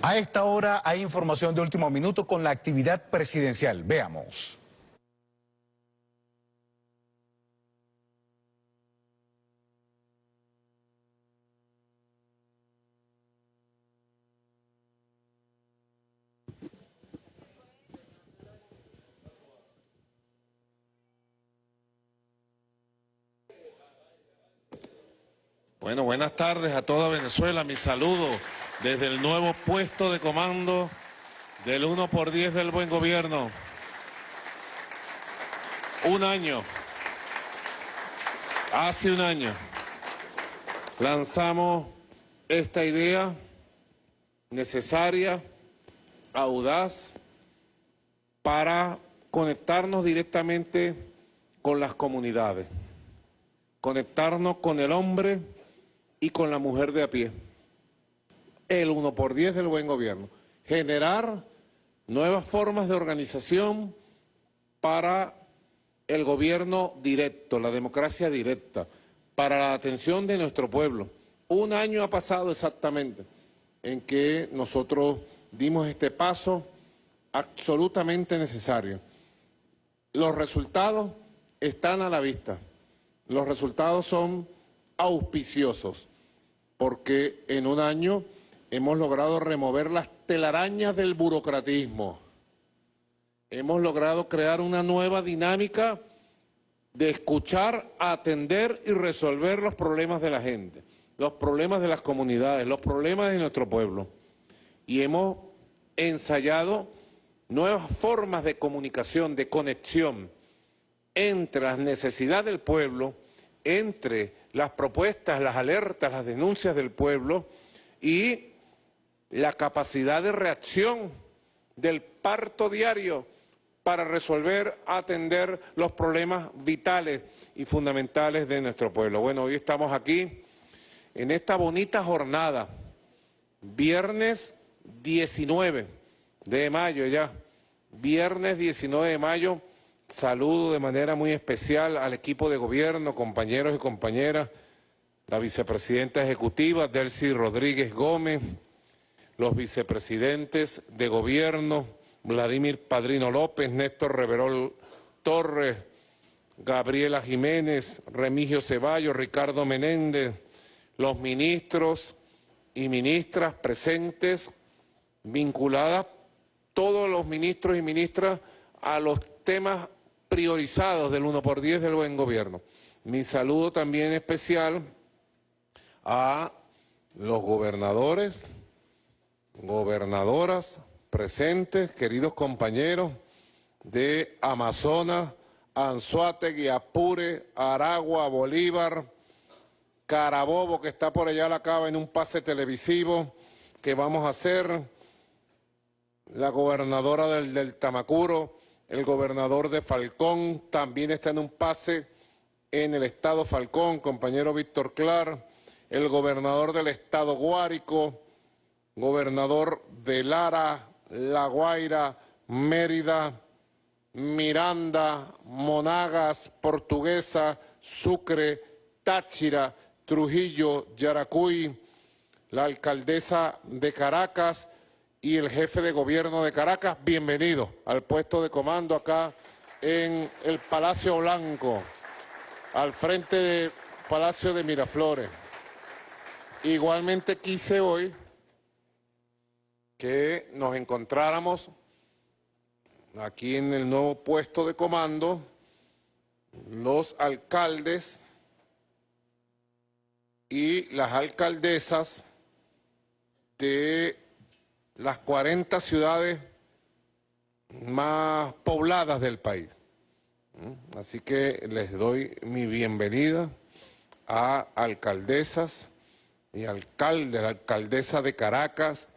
A esta hora hay información de último minuto con la actividad presidencial. Veamos. Bueno, buenas tardes a toda Venezuela. Mi saludo desde el nuevo puesto de comando del 1 por 10 del buen gobierno. Un año, hace un año, lanzamos esta idea necesaria, audaz, para conectarnos directamente con las comunidades, conectarnos con el hombre y con la mujer de a pie. El 1 por 10 del buen gobierno. Generar nuevas formas de organización para el gobierno directo, la democracia directa, para la atención de nuestro pueblo. Un año ha pasado exactamente en que nosotros dimos este paso absolutamente necesario. Los resultados están a la vista. Los resultados son auspiciosos porque en un año hemos logrado remover las telarañas del burocratismo. Hemos logrado crear una nueva dinámica de escuchar, atender y resolver los problemas de la gente, los problemas de las comunidades, los problemas de nuestro pueblo. Y hemos ensayado nuevas formas de comunicación, de conexión entre las necesidades del pueblo, entre las propuestas, las alertas, las denuncias del pueblo y la capacidad de reacción del parto diario para resolver, atender los problemas vitales y fundamentales de nuestro pueblo. Bueno, hoy estamos aquí en esta bonita jornada, viernes 19 de mayo ya, viernes 19 de mayo, Saludo de manera muy especial al equipo de gobierno, compañeros y compañeras, la vicepresidenta ejecutiva Delcy Rodríguez Gómez, los vicepresidentes de gobierno, Vladimir Padrino López, Néstor Reverol Torres, Gabriela Jiménez, Remigio Ceballos, Ricardo Menéndez, los ministros y ministras presentes, vinculadas, todos los ministros y ministras a los temas priorizados del 1 por 10 del buen gobierno. Mi saludo también especial a los gobernadores, gobernadoras presentes, queridos compañeros de Amazonas, Anzuategui, Apure, Aragua, Bolívar, Carabobo, que está por allá a la cava en un pase televisivo que vamos a hacer, la gobernadora del, del Tamacuro, el gobernador de Falcón también está en un pase en el estado Falcón, compañero Víctor Clar, el gobernador del estado Guárico, gobernador de Lara, La Guaira, Mérida, Miranda, Monagas, Portuguesa, Sucre, Táchira, Trujillo, Yaracuy, la alcaldesa de Caracas, y el jefe de gobierno de Caracas, bienvenido al puesto de comando acá en el Palacio Blanco, al frente del Palacio de Miraflores. Igualmente quise hoy que nos encontráramos aquí en el nuevo puesto de comando los alcaldes y las alcaldesas de las 40 ciudades más pobladas del país. ¿Mm? Así que les doy mi bienvenida a alcaldesas y alcalde, la alcaldesa de Caracas,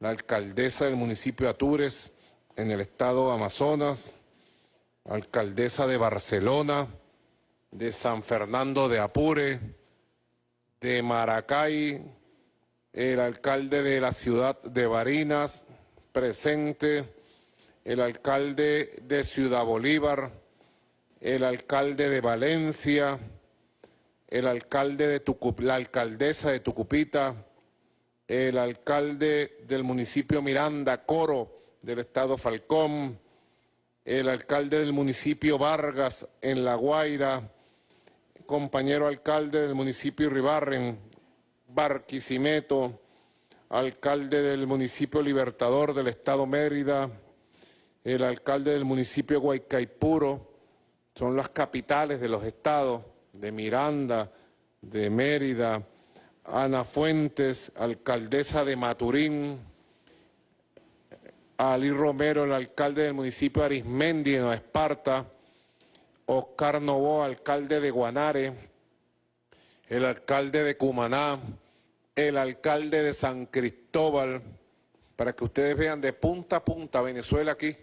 la alcaldesa del municipio de Atures en el estado Amazonas, alcaldesa de Barcelona, de San Fernando de Apure, de Maracay, el alcalde de la ciudad de Barinas, presente, el alcalde de Ciudad Bolívar, el alcalde de Valencia, el alcalde de la alcaldesa de Tucupita, el alcalde del municipio Miranda, Coro, del estado Falcón, el alcalde del municipio Vargas, en La Guaira, compañero alcalde del municipio Ribarren, Barquisimeto, alcalde del municipio Libertador del estado Mérida, el alcalde del municipio Guaycaipuro, son las capitales de los estados de Miranda, de Mérida, Ana Fuentes, alcaldesa de Maturín, Ali Romero, el alcalde del municipio de Arismendi, en Esparta, Oscar Novoa, alcalde de Guanare, el alcalde de Cumaná, el alcalde de San Cristóbal, para que ustedes vean de punta a punta Venezuela aquí,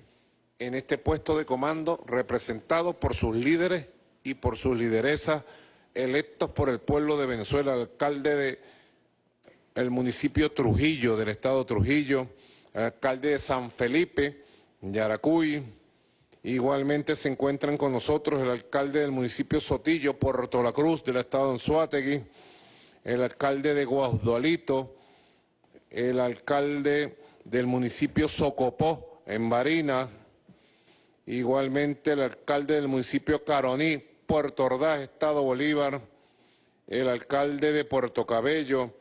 en este puesto de comando, representado por sus líderes y por sus lideresas electos por el pueblo de Venezuela, alcalde de el municipio Trujillo, del estado Trujillo, alcalde de San Felipe, Yaracuy, igualmente se encuentran con nosotros el alcalde del municipio Sotillo, Puerto La Cruz, del estado de Anzuategui, el alcalde de Guasdualito, el alcalde del municipio Socopó, en Barina, igualmente el alcalde del municipio Caroní, Puerto Ordaz, Estado Bolívar, el alcalde de Puerto Cabello,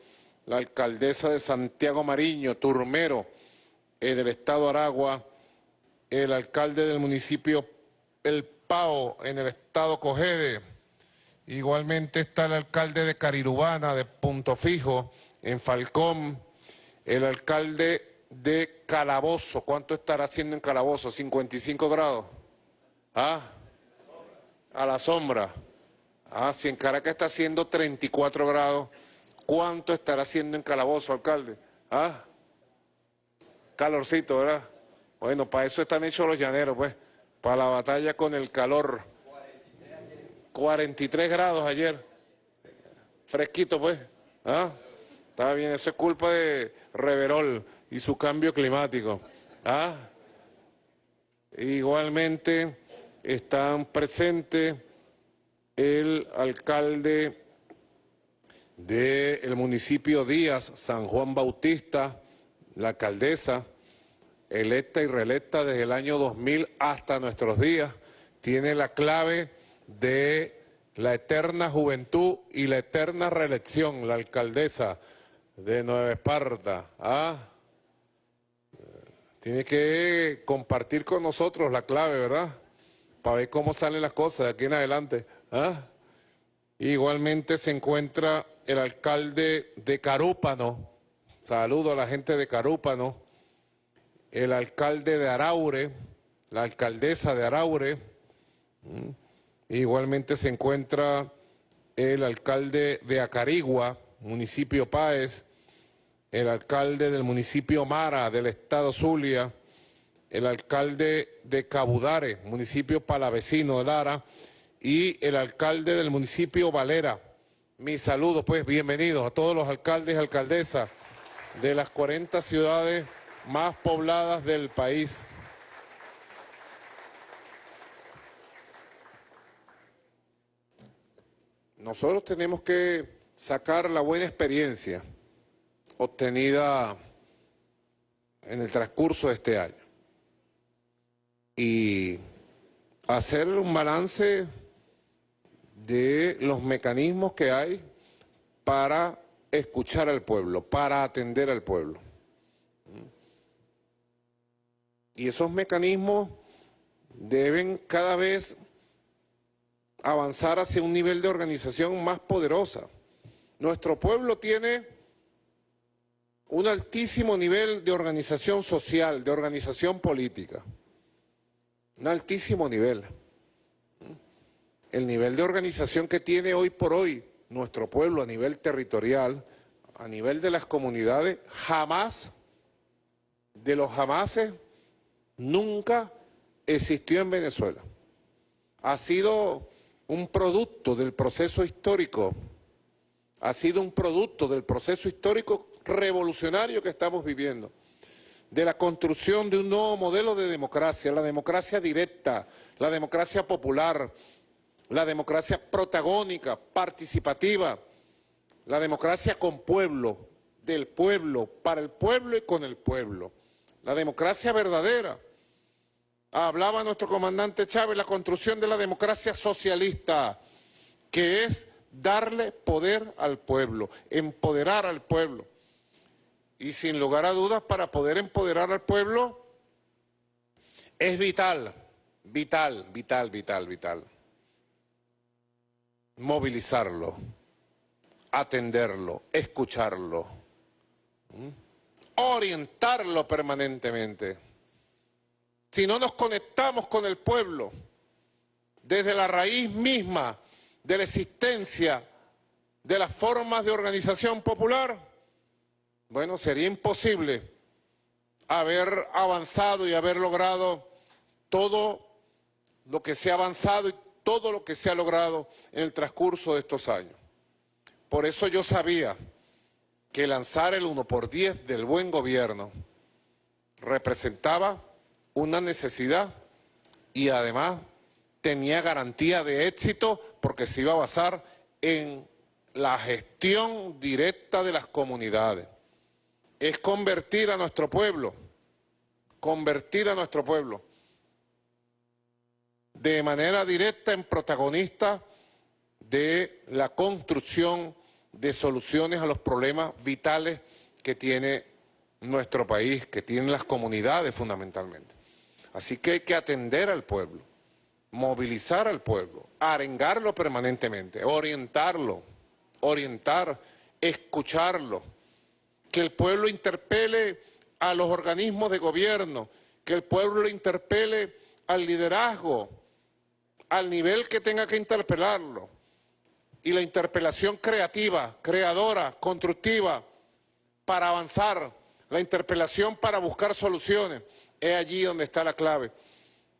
la alcaldesa de Santiago Mariño, Turmero, el del Estado Aragua, el alcalde del municipio El Pao, en el Estado Cogede, igualmente está el alcalde de Carirubana, de Punto Fijo, en Falcón, el alcalde de Calabozo, ¿cuánto estará haciendo en Calabozo? ¿55 grados? ¿Ah? A la sombra. Ah, si en Caracas está haciendo 34 grados, ¿cuánto estará haciendo en Calabozo, alcalde? Ah, calorcito, ¿verdad? Bueno, para eso están hechos los llaneros, pues, para la batalla con el calor. 43 grados ayer. Fresquito, pues. ¿Ah? Está bien, eso es culpa de Reverol y su cambio climático. ¿Ah? Igualmente están presentes el alcalde del municipio Díaz, San Juan Bautista, la alcaldesa, electa y reelecta desde el año 2000 hasta nuestros días, tiene la clave de la eterna juventud y la eterna reelección, la alcaldesa de Nueva Esparta. ¿ah? Tiene que compartir con nosotros la clave, ¿verdad? Para ver cómo salen las cosas de aquí en adelante. ¿ah? Igualmente se encuentra el alcalde de Carúpano, saludo a la gente de Carúpano, el alcalde de Araure, la alcaldesa de Araure, igualmente se encuentra el alcalde de Acarigua, municipio Páez, el alcalde del municipio Mara, del estado Zulia, el alcalde de Cabudare, municipio palavecino de Lara, y el alcalde del municipio Valera. Mis saludos, pues, bienvenidos a todos los alcaldes y alcaldesas de las 40 ciudades más pobladas del país. Nosotros tenemos que sacar la buena experiencia obtenida en el transcurso de este año y hacer un balance de los mecanismos que hay para escuchar al pueblo, para atender al pueblo. Y esos mecanismos deben cada vez avanzar hacia un nivel de organización más poderosa. Nuestro pueblo tiene un altísimo nivel de organización social, de organización política un altísimo nivel. El nivel de organización que tiene hoy por hoy nuestro pueblo a nivel territorial, a nivel de las comunidades, jamás, de los jamases, nunca existió en Venezuela. Ha sido un producto del proceso histórico, ha sido un producto del proceso histórico revolucionario que estamos viviendo de la construcción de un nuevo modelo de democracia, la democracia directa, la democracia popular, la democracia protagónica, participativa, la democracia con pueblo, del pueblo, para el pueblo y con el pueblo. La democracia verdadera. Hablaba nuestro comandante Chávez, la construcción de la democracia socialista, que es darle poder al pueblo, empoderar al pueblo. Y sin lugar a dudas, para poder empoderar al pueblo, es vital, vital, vital, vital, vital, movilizarlo, atenderlo, escucharlo, orientarlo permanentemente. Si no nos conectamos con el pueblo, desde la raíz misma de la existencia de las formas de organización popular, bueno, sería imposible haber avanzado y haber logrado todo lo que se ha avanzado y todo lo que se ha logrado en el transcurso de estos años. Por eso yo sabía que lanzar el 1 por 10 del buen gobierno representaba una necesidad y además tenía garantía de éxito porque se iba a basar en la gestión directa de las comunidades. Es convertir a nuestro pueblo, convertir a nuestro pueblo de manera directa en protagonista de la construcción de soluciones a los problemas vitales que tiene nuestro país, que tienen las comunidades fundamentalmente. Así que hay que atender al pueblo, movilizar al pueblo, arengarlo permanentemente, orientarlo, orientar, escucharlo, que el pueblo interpele a los organismos de gobierno, que el pueblo interpele al liderazgo, al nivel que tenga que interpelarlo. Y la interpelación creativa, creadora, constructiva, para avanzar, la interpelación para buscar soluciones, es allí donde está la clave.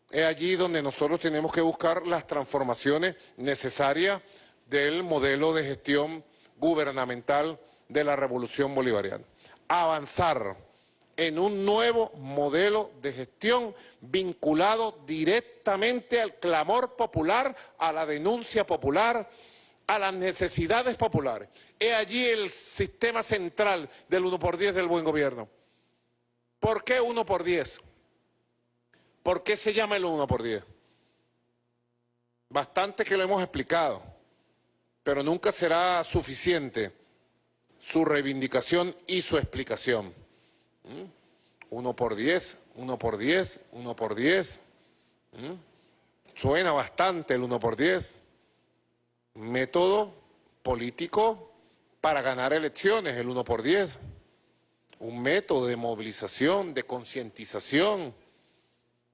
Es allí donde nosotros tenemos que buscar las transformaciones necesarias del modelo de gestión gubernamental de la revolución bolivariana. Avanzar en un nuevo modelo de gestión vinculado directamente al clamor popular, a la denuncia popular, a las necesidades populares. Es allí el sistema central del 1 por 10 del buen gobierno. ¿Por qué 1 por 10? ¿Por qué se llama el 1 por 10? Bastante que lo hemos explicado, pero nunca será suficiente su reivindicación y su explicación. ¿Mm? Uno por diez, uno por diez, uno por diez. ¿Mm? Suena bastante el uno por diez. Método político para ganar elecciones, el uno por diez. Un método de movilización, de concientización,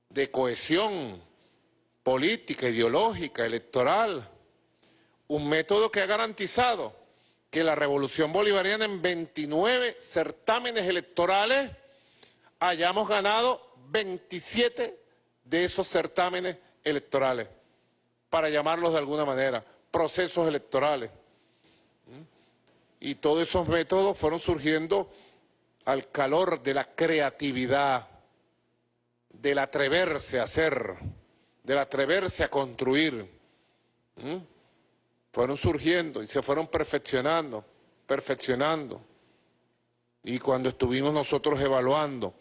de cohesión política, ideológica, electoral. Un método que ha garantizado que la revolución bolivariana en 29 certámenes electorales hayamos ganado 27 de esos certámenes electorales, para llamarlos de alguna manera, procesos electorales. ¿Mm? Y todos esos métodos fueron surgiendo al calor de la creatividad, del atreverse a hacer, del atreverse a construir. ¿Mm? Fueron surgiendo y se fueron perfeccionando, perfeccionando. Y cuando estuvimos nosotros evaluando,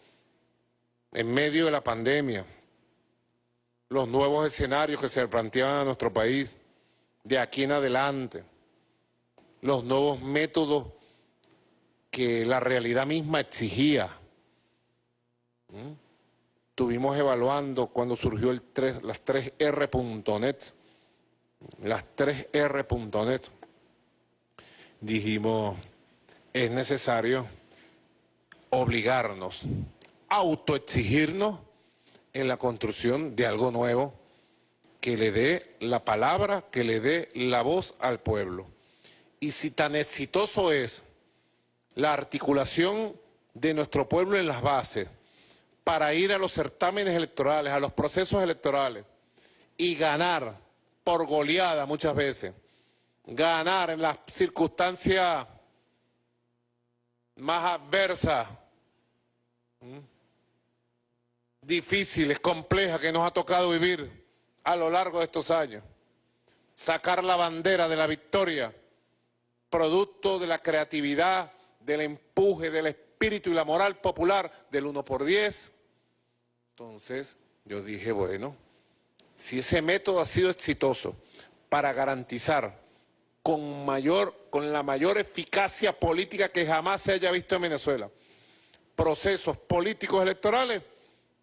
en medio de la pandemia, los nuevos escenarios que se planteaban a nuestro país, de aquí en adelante, los nuevos métodos que la realidad misma exigía. ¿Mm? Estuvimos evaluando cuando surgió el 3, las 3R.net, las 3R.net, dijimos, es necesario obligarnos, autoexigirnos en la construcción de algo nuevo que le dé la palabra, que le dé la voz al pueblo. Y si tan exitoso es la articulación de nuestro pueblo en las bases para ir a los certámenes electorales, a los procesos electorales y ganar por goleada muchas veces, ganar en las circunstancias más adversas, difíciles, complejas que nos ha tocado vivir a lo largo de estos años. Sacar la bandera de la victoria, producto de la creatividad, del empuje, del espíritu y la moral popular del 1 por 10. Entonces yo dije, bueno, si ese método ha sido exitoso para garantizar con, mayor, con la mayor eficacia política que jamás se haya visto en Venezuela procesos políticos electorales,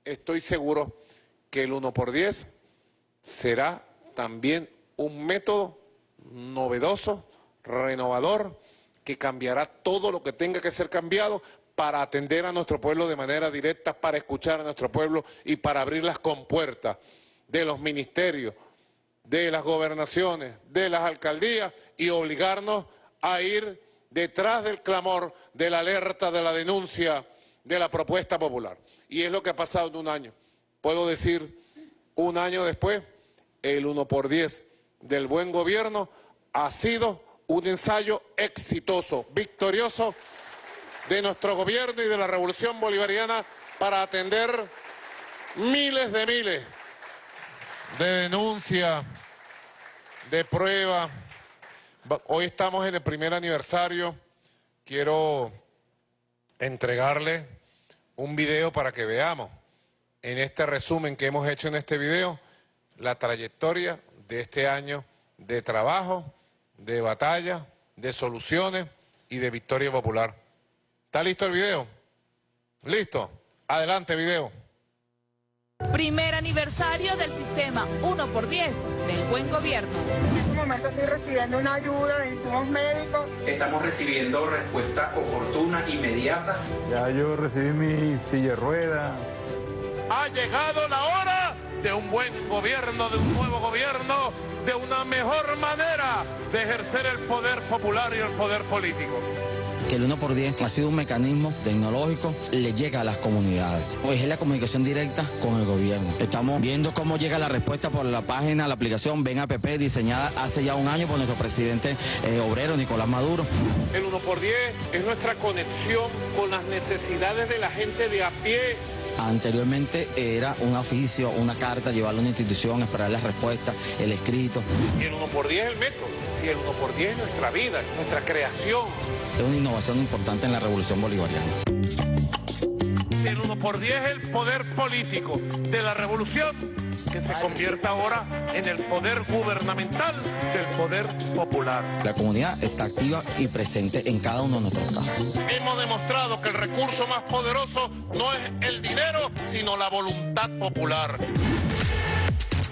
estoy seguro que el 1 por 10 será también un método novedoso, renovador, que cambiará todo lo que tenga que ser cambiado para atender a nuestro pueblo de manera directa, para escuchar a nuestro pueblo y para abrir las compuertas de los ministerios, de las gobernaciones, de las alcaldías y obligarnos a ir detrás del clamor, de la alerta, de la denuncia, de la propuesta popular. Y es lo que ha pasado en un año. Puedo decir, un año después, el 1 por 10 del buen gobierno ha sido un ensayo exitoso, victorioso de nuestro gobierno y de la revolución bolivariana para atender miles de miles de denuncias, de pruebas. Hoy estamos en el primer aniversario. Quiero entregarle un video para que veamos en este resumen que hemos hecho en este video la trayectoria de este año de trabajo, de batalla, de soluciones y de victoria popular. ¿Está listo el video? ¿Listo? Adelante, video. Primer aniversario del sistema 1 por 10 del buen gobierno. En este momento estoy recibiendo una ayuda de insumos médicos. Estamos recibiendo respuesta oportuna, inmediata. Ya yo recibí mi silla de rueda. Ha llegado la hora de un buen gobierno, de un nuevo gobierno, de una mejor manera de ejercer el poder popular y el poder político que el 1 por 10 ha sido un mecanismo tecnológico, le llega a las comunidades. Hoy es la comunicación directa con el gobierno. Estamos viendo cómo llega la respuesta por la página, la aplicación Ven App, diseñada hace ya un año por nuestro presidente eh, obrero Nicolás Maduro. El 1 por 10 es nuestra conexión con las necesidades de la gente de a pie Anteriormente era un oficio, una carta, llevarlo a una institución, esperar la respuesta, el escrito. Y el 1 por 10 es el método, y el 1 por 10 es nuestra vida, es nuestra creación. Es una innovación importante en la revolución bolivariana. El 1 por 10 es el poder político de la revolución que se convierta ahora en el poder gubernamental del poder popular. La comunidad está activa y presente en cada uno de nuestros casos. Hemos demostrado que el recurso más poderoso no es el dinero, sino la voluntad popular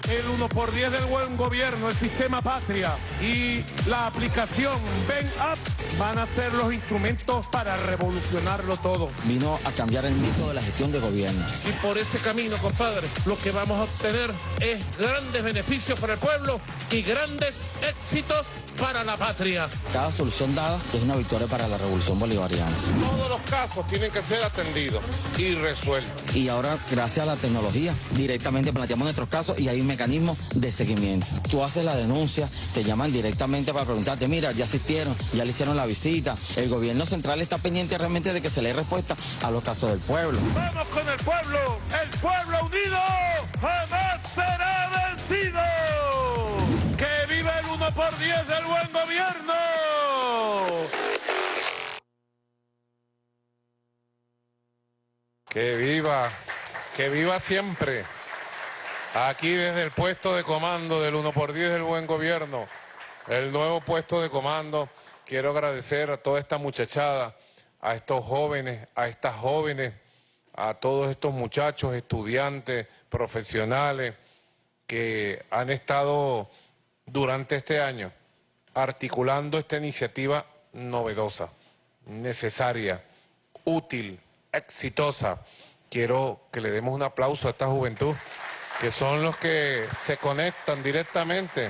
el 1 por 10 del buen gobierno, el sistema patria y la aplicación Ven Up van a ser los instrumentos para revolucionarlo todo. Vino a cambiar el mito de la gestión de gobierno. Y por ese camino, compadre, lo que vamos a obtener es grandes beneficios para el pueblo y grandes éxitos para la patria. Cada solución dada es una victoria para la revolución bolivariana. Todos los casos tienen que ser atendidos y resueltos. Y ahora, gracias a la tecnología, directamente planteamos nuestros casos y hay un mecanismo de seguimiento. Tú haces la denuncia, te llaman directamente para preguntarte, mira, ya asistieron, ya le hicieron la visita. El gobierno central está pendiente realmente de que se le dé respuesta a los casos del pueblo. Vamos con el pueblo, el pueblo unido jamás será vencido por 10 del buen gobierno. Que viva, que viva siempre. Aquí desde el puesto de comando del 1 por 10 del buen gobierno, el nuevo puesto de comando, quiero agradecer a toda esta muchachada, a estos jóvenes, a estas jóvenes, a todos estos muchachos, estudiantes, profesionales, que han estado durante este año articulando esta iniciativa novedosa, necesaria, útil, exitosa. Quiero que le demos un aplauso a esta juventud, que son los que se conectan directamente,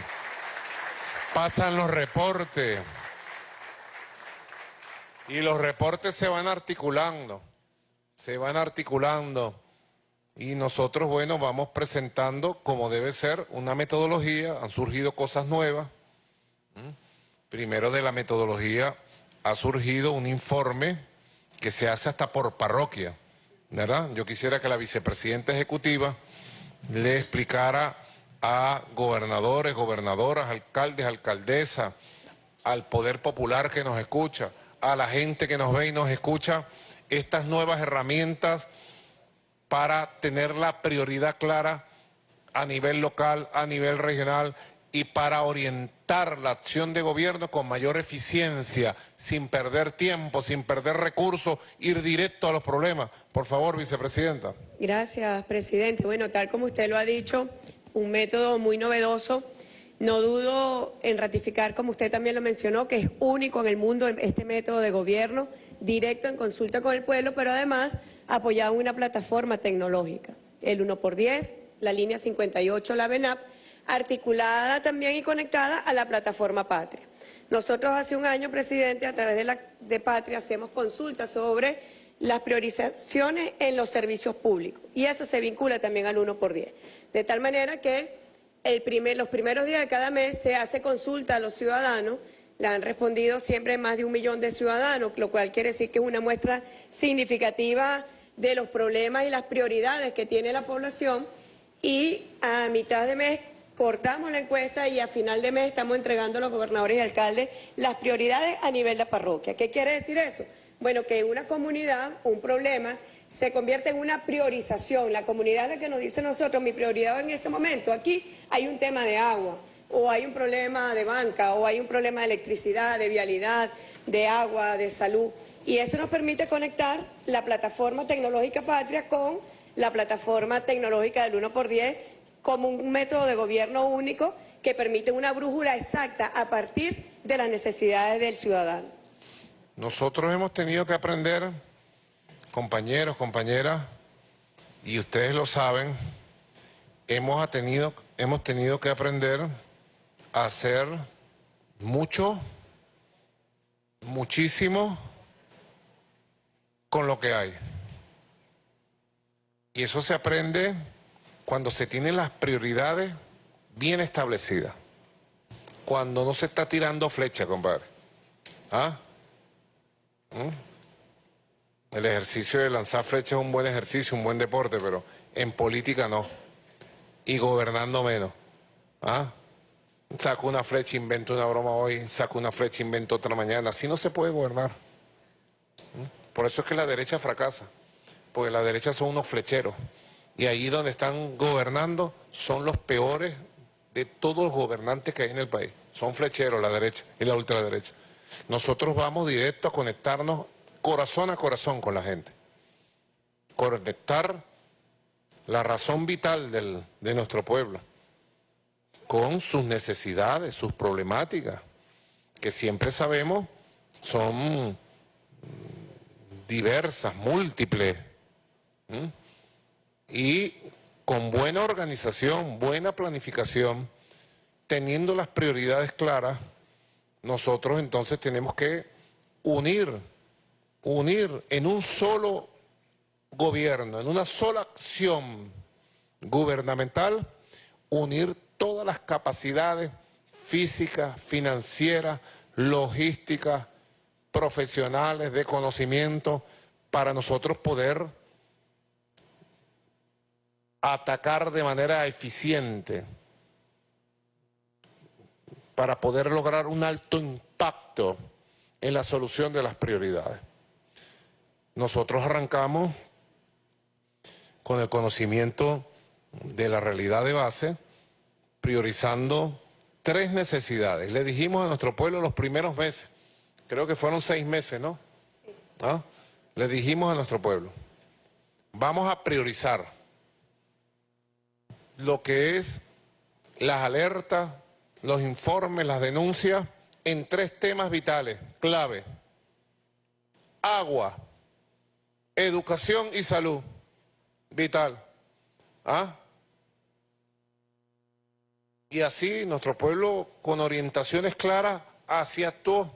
pasan los reportes y los reportes se van articulando, se van articulando y nosotros, bueno, vamos presentando como debe ser una metodología, han surgido cosas nuevas. Primero de la metodología ha surgido un informe que se hace hasta por parroquia, ¿verdad? Yo quisiera que la vicepresidenta ejecutiva le explicara a gobernadores, gobernadoras, alcaldes, alcaldesas, al poder popular que nos escucha, a la gente que nos ve y nos escucha estas nuevas herramientas para tener la prioridad clara a nivel local, a nivel regional y para orientar la acción de gobierno con mayor eficiencia, sin perder tiempo, sin perder recursos, ir directo a los problemas. Por favor, vicepresidenta. Gracias, presidente. Bueno, tal como usted lo ha dicho, un método muy novedoso. No dudo en ratificar, como usted también lo mencionó, que es único en el mundo este método de gobierno, directo en consulta con el pueblo, pero además apoyado en una plataforma tecnológica. El 1 por 10, la línea 58, la BENAP, articulada también y conectada a la plataforma Patria. Nosotros hace un año, presidente, a través de, la, de Patria hacemos consultas sobre las priorizaciones en los servicios públicos y eso se vincula también al 1 por 10. De tal manera que los primeros días de cada mes se hace consulta a los ciudadanos, la han respondido siempre más de un millón de ciudadanos, lo cual quiere decir que es una muestra significativa de los problemas y las prioridades que tiene la población y a mitad de mes cortamos la encuesta y a final de mes estamos entregando a los gobernadores y alcaldes las prioridades a nivel de parroquia. ¿Qué quiere decir eso? Bueno, que una comunidad un problema se convierte en una priorización. La comunidad es la que nos dice nosotros, mi prioridad en este momento, aquí hay un tema de agua, o hay un problema de banca, o hay un problema de electricidad, de vialidad, de agua, de salud. Y eso nos permite conectar la plataforma tecnológica Patria con la plataforma tecnológica del 1 por 10 como un método de gobierno único que permite una brújula exacta a partir de las necesidades del ciudadano. Nosotros hemos tenido que aprender, compañeros, compañeras, y ustedes lo saben, hemos tenido, hemos tenido que aprender a hacer mucho, muchísimo con lo que hay. Y eso se aprende cuando se tienen las prioridades bien establecidas. Cuando no se está tirando flecha, compadre. ¿Ah? ¿Mm? El ejercicio de lanzar flecha es un buen ejercicio, un buen deporte, pero en política no. Y gobernando menos. ¿Ah? Saco una flecha, invento una broma hoy, saco una flecha, invento otra mañana. Así no se puede gobernar. ¿Mm? Por eso es que la derecha fracasa. Porque la derecha son unos flecheros. Y ahí donde están gobernando son los peores de todos los gobernantes que hay en el país. Son flecheros la derecha y la ultraderecha. Nosotros vamos directo a conectarnos corazón a corazón con la gente. Conectar la razón vital de nuestro pueblo con sus necesidades, sus problemáticas, que siempre sabemos son diversas, múltiples y con buena organización, buena planificación, teniendo las prioridades claras, nosotros entonces tenemos que unir, unir en un solo gobierno, en una sola acción gubernamental, unir todas las capacidades físicas, financieras, logísticas, profesionales, de conocimiento, para nosotros poder atacar de manera eficiente para poder lograr un alto impacto en la solución de las prioridades. Nosotros arrancamos con el conocimiento de la realidad de base, priorizando tres necesidades. Le dijimos a nuestro pueblo los primeros meses, creo que fueron seis meses, ¿no? ¿Ah? Le dijimos a nuestro pueblo, vamos a priorizar lo que es las alertas, los informes, las denuncias en tres temas vitales, clave. Agua, educación y salud, vital. ¿Ah? Y así nuestro pueblo con orientaciones claras así actuó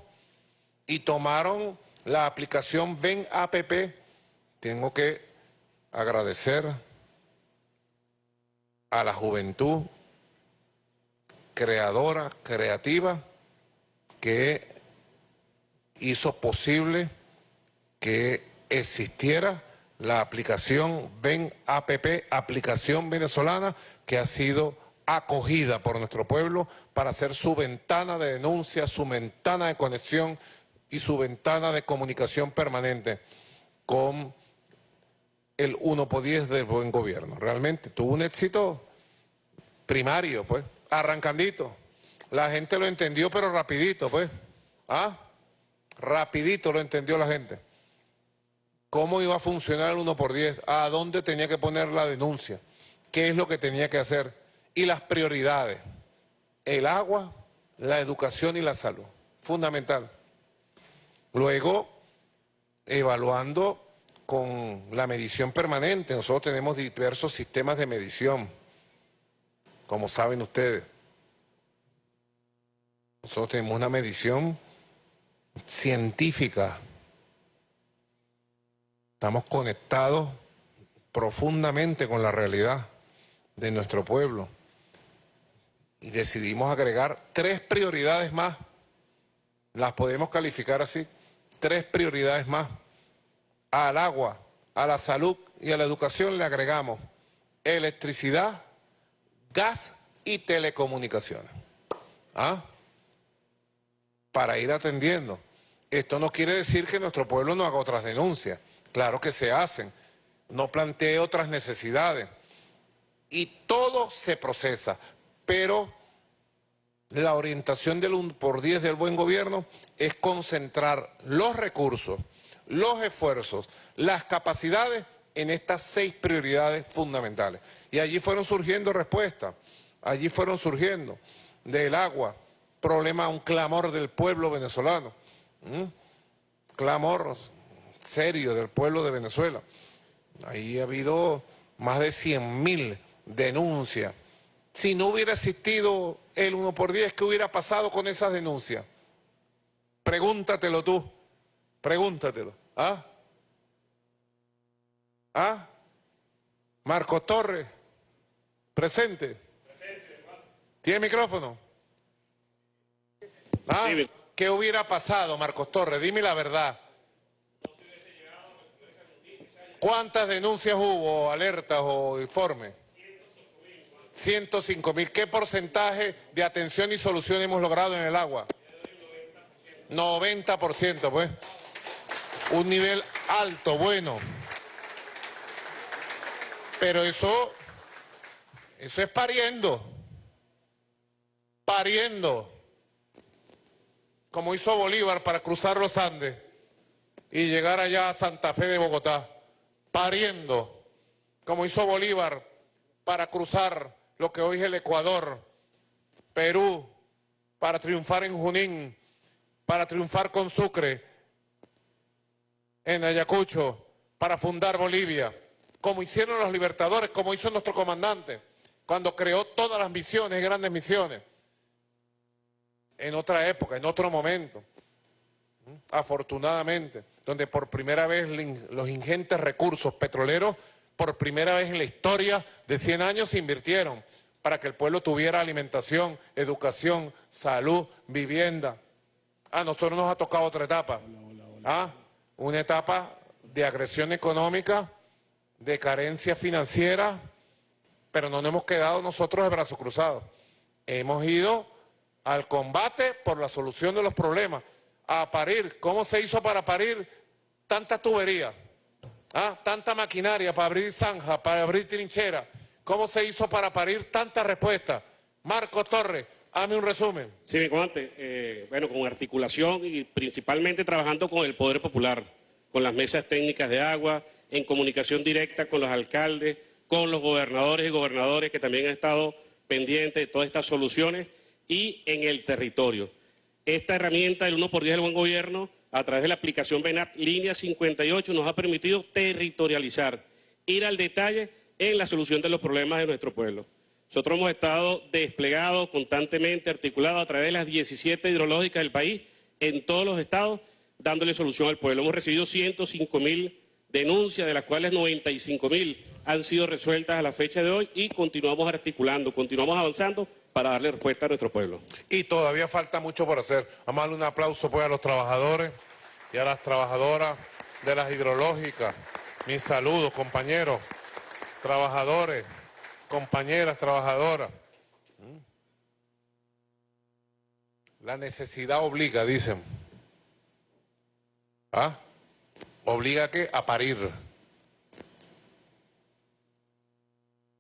y tomaron la aplicación Ven APP. Tengo que agradecer a la juventud creadora, creativa, que hizo posible que existiera la aplicación Ven APP, aplicación venezolana, que ha sido acogida por nuestro pueblo para ser su ventana de denuncia, su ventana de conexión y su ventana de comunicación permanente con el 1 por 10 del buen gobierno. Realmente tuvo un éxito primario, pues, arrancandito. La gente lo entendió, pero rapidito, pues. ¿Ah? Rapidito lo entendió la gente. ¿Cómo iba a funcionar el 1 por 10? ¿A dónde tenía que poner la denuncia? ¿Qué es lo que tenía que hacer? Y las prioridades. El agua, la educación y la salud. Fundamental. Luego, evaluando con la medición permanente. Nosotros tenemos diversos sistemas de medición, como saben ustedes. Nosotros tenemos una medición científica. Estamos conectados profundamente con la realidad de nuestro pueblo. Y decidimos agregar tres prioridades más. Las podemos calificar así. Tres prioridades más. Al agua, a la salud y a la educación le agregamos electricidad, gas y telecomunicaciones. ¿Ah? Para ir atendiendo. Esto no quiere decir que nuestro pueblo no haga otras denuncias. Claro que se hacen. No plantee otras necesidades. Y todo se procesa. Pero la orientación del 1 por 10 del buen gobierno es concentrar los recursos los esfuerzos, las capacidades en estas seis prioridades fundamentales. Y allí fueron surgiendo respuestas, allí fueron surgiendo del agua, problema, un clamor del pueblo venezolano, clamor serio del pueblo de Venezuela. Ahí ha habido más de 100 mil denuncias. Si no hubiera existido el 1 por 10, ¿qué hubiera pasado con esas denuncias? Pregúntatelo tú. Pregúntatelo. ¿Ah? ¿Ah? Marco Torres. Presente. Presente. ¿Tiene micrófono? ¿Ah? ¿Qué hubiera pasado, Marcos Torres? Dime la verdad. ¿Cuántas denuncias hubo, alertas o informes? 105 mil. ¿Qué porcentaje de atención y solución hemos logrado en el agua? 90%, pues un nivel alto, bueno. Pero eso, eso es pariendo, pariendo, como hizo Bolívar para cruzar los Andes y llegar allá a Santa Fe de Bogotá, pariendo, como hizo Bolívar para cruzar lo que hoy es el Ecuador, Perú, para triunfar en Junín, para triunfar con Sucre, en Ayacucho para fundar Bolivia, como hicieron los libertadores, como hizo nuestro comandante, cuando creó todas las misiones, grandes misiones, en otra época, en otro momento, afortunadamente, donde por primera vez los ingentes recursos petroleros, por primera vez en la historia de 100 años se invirtieron para que el pueblo tuviera alimentación, educación, salud, vivienda. A ah, nosotros nos ha tocado otra etapa. ¿Ah? una etapa de agresión económica, de carencia financiera, pero no nos hemos quedado nosotros de brazos cruzados. Hemos ido al combate por la solución de los problemas, a parir. ¿Cómo se hizo para parir tanta tubería? ¿Ah? Tanta maquinaria para abrir zanja, para abrir trinchera. ¿Cómo se hizo para parir tanta respuesta? Marco Torres, hazme un resumen. Sí, mi comandante. Eh, bueno, con articulación y principalmente trabajando con el Poder Popular, con las mesas técnicas de agua, en comunicación directa con los alcaldes, con los gobernadores y gobernadores que también han estado pendientes de todas estas soluciones y en el territorio. Esta herramienta del 1 por 10 del buen gobierno, a través de la aplicación BENAT Línea 58, nos ha permitido territorializar, ir al detalle en la solución de los problemas de nuestro pueblo. Nosotros hemos estado desplegados constantemente, articulados a través de las 17 hidrológicas del país, en todos los estados, dándole solución al pueblo. Hemos recibido 105 mil denuncias, de las cuales 95 mil han sido resueltas a la fecha de hoy y continuamos articulando, continuamos avanzando para darle respuesta a nuestro pueblo. Y todavía falta mucho por hacer. Vamos a darle un aplauso pues a los trabajadores y a las trabajadoras de las hidrológicas. Mis saludos, compañeros, trabajadores compañeras trabajadoras. ¿Mm? La necesidad obliga, dicen. ¿Ah? Obliga a qué? A parir.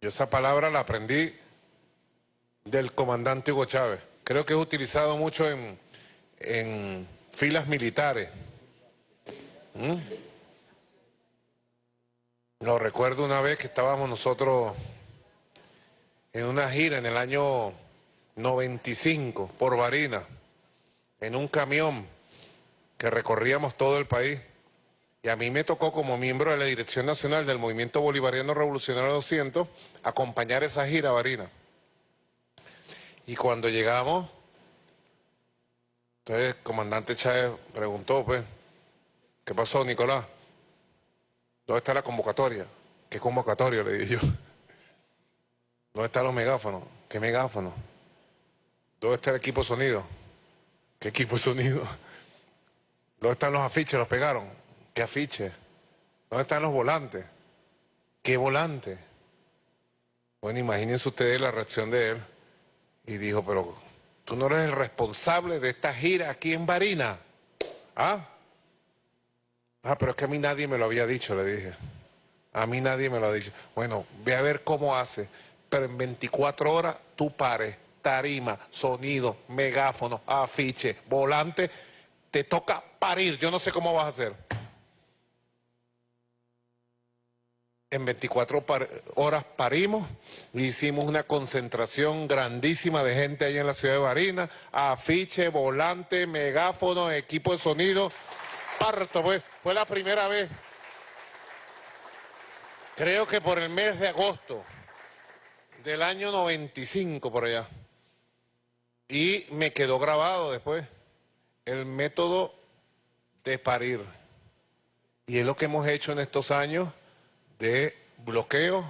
Yo esa palabra la aprendí del comandante Hugo Chávez. Creo que es utilizado mucho en, en filas militares. ¿Mm? Lo recuerdo una vez que estábamos nosotros en una gira en el año 95 por Varina, en un camión que recorríamos todo el país. Y a mí me tocó como miembro de la Dirección Nacional del Movimiento Bolivariano Revolucionario 200 acompañar esa gira a Varina. Y cuando llegamos, entonces el comandante Chávez preguntó, pues, ¿qué pasó, Nicolás? ¿Dónde está la convocatoria? ¿Qué convocatoria? Le dije yo. ¿Dónde están los megáfonos? ¿Qué megáfonos? ¿Dónde está el equipo sonido? ¿Qué equipo sonido? ¿Dónde están los afiches? ¿Los pegaron? ¿Qué afiches? ¿Dónde están los volantes? ¿Qué volante? Bueno, imagínense ustedes la reacción de él. Y dijo, pero tú no eres el responsable de esta gira aquí en Barina. ¿Ah? Ah, pero es que a mí nadie me lo había dicho, le dije. A mí nadie me lo ha dicho. Bueno, ve a ver cómo hace. Pero en 24 horas tú pares, tarima, sonido, megáfono, afiche, volante, te toca parir. Yo no sé cómo vas a hacer. En 24 horas parimos, hicimos una concentración grandísima de gente ahí en la ciudad de Barina, afiche, volante, megáfono, equipo de sonido, parto, pues, fue la primera vez. Creo que por el mes de agosto del año 95 por allá. Y me quedó grabado después el método de parir. Y es lo que hemos hecho en estos años de bloqueos,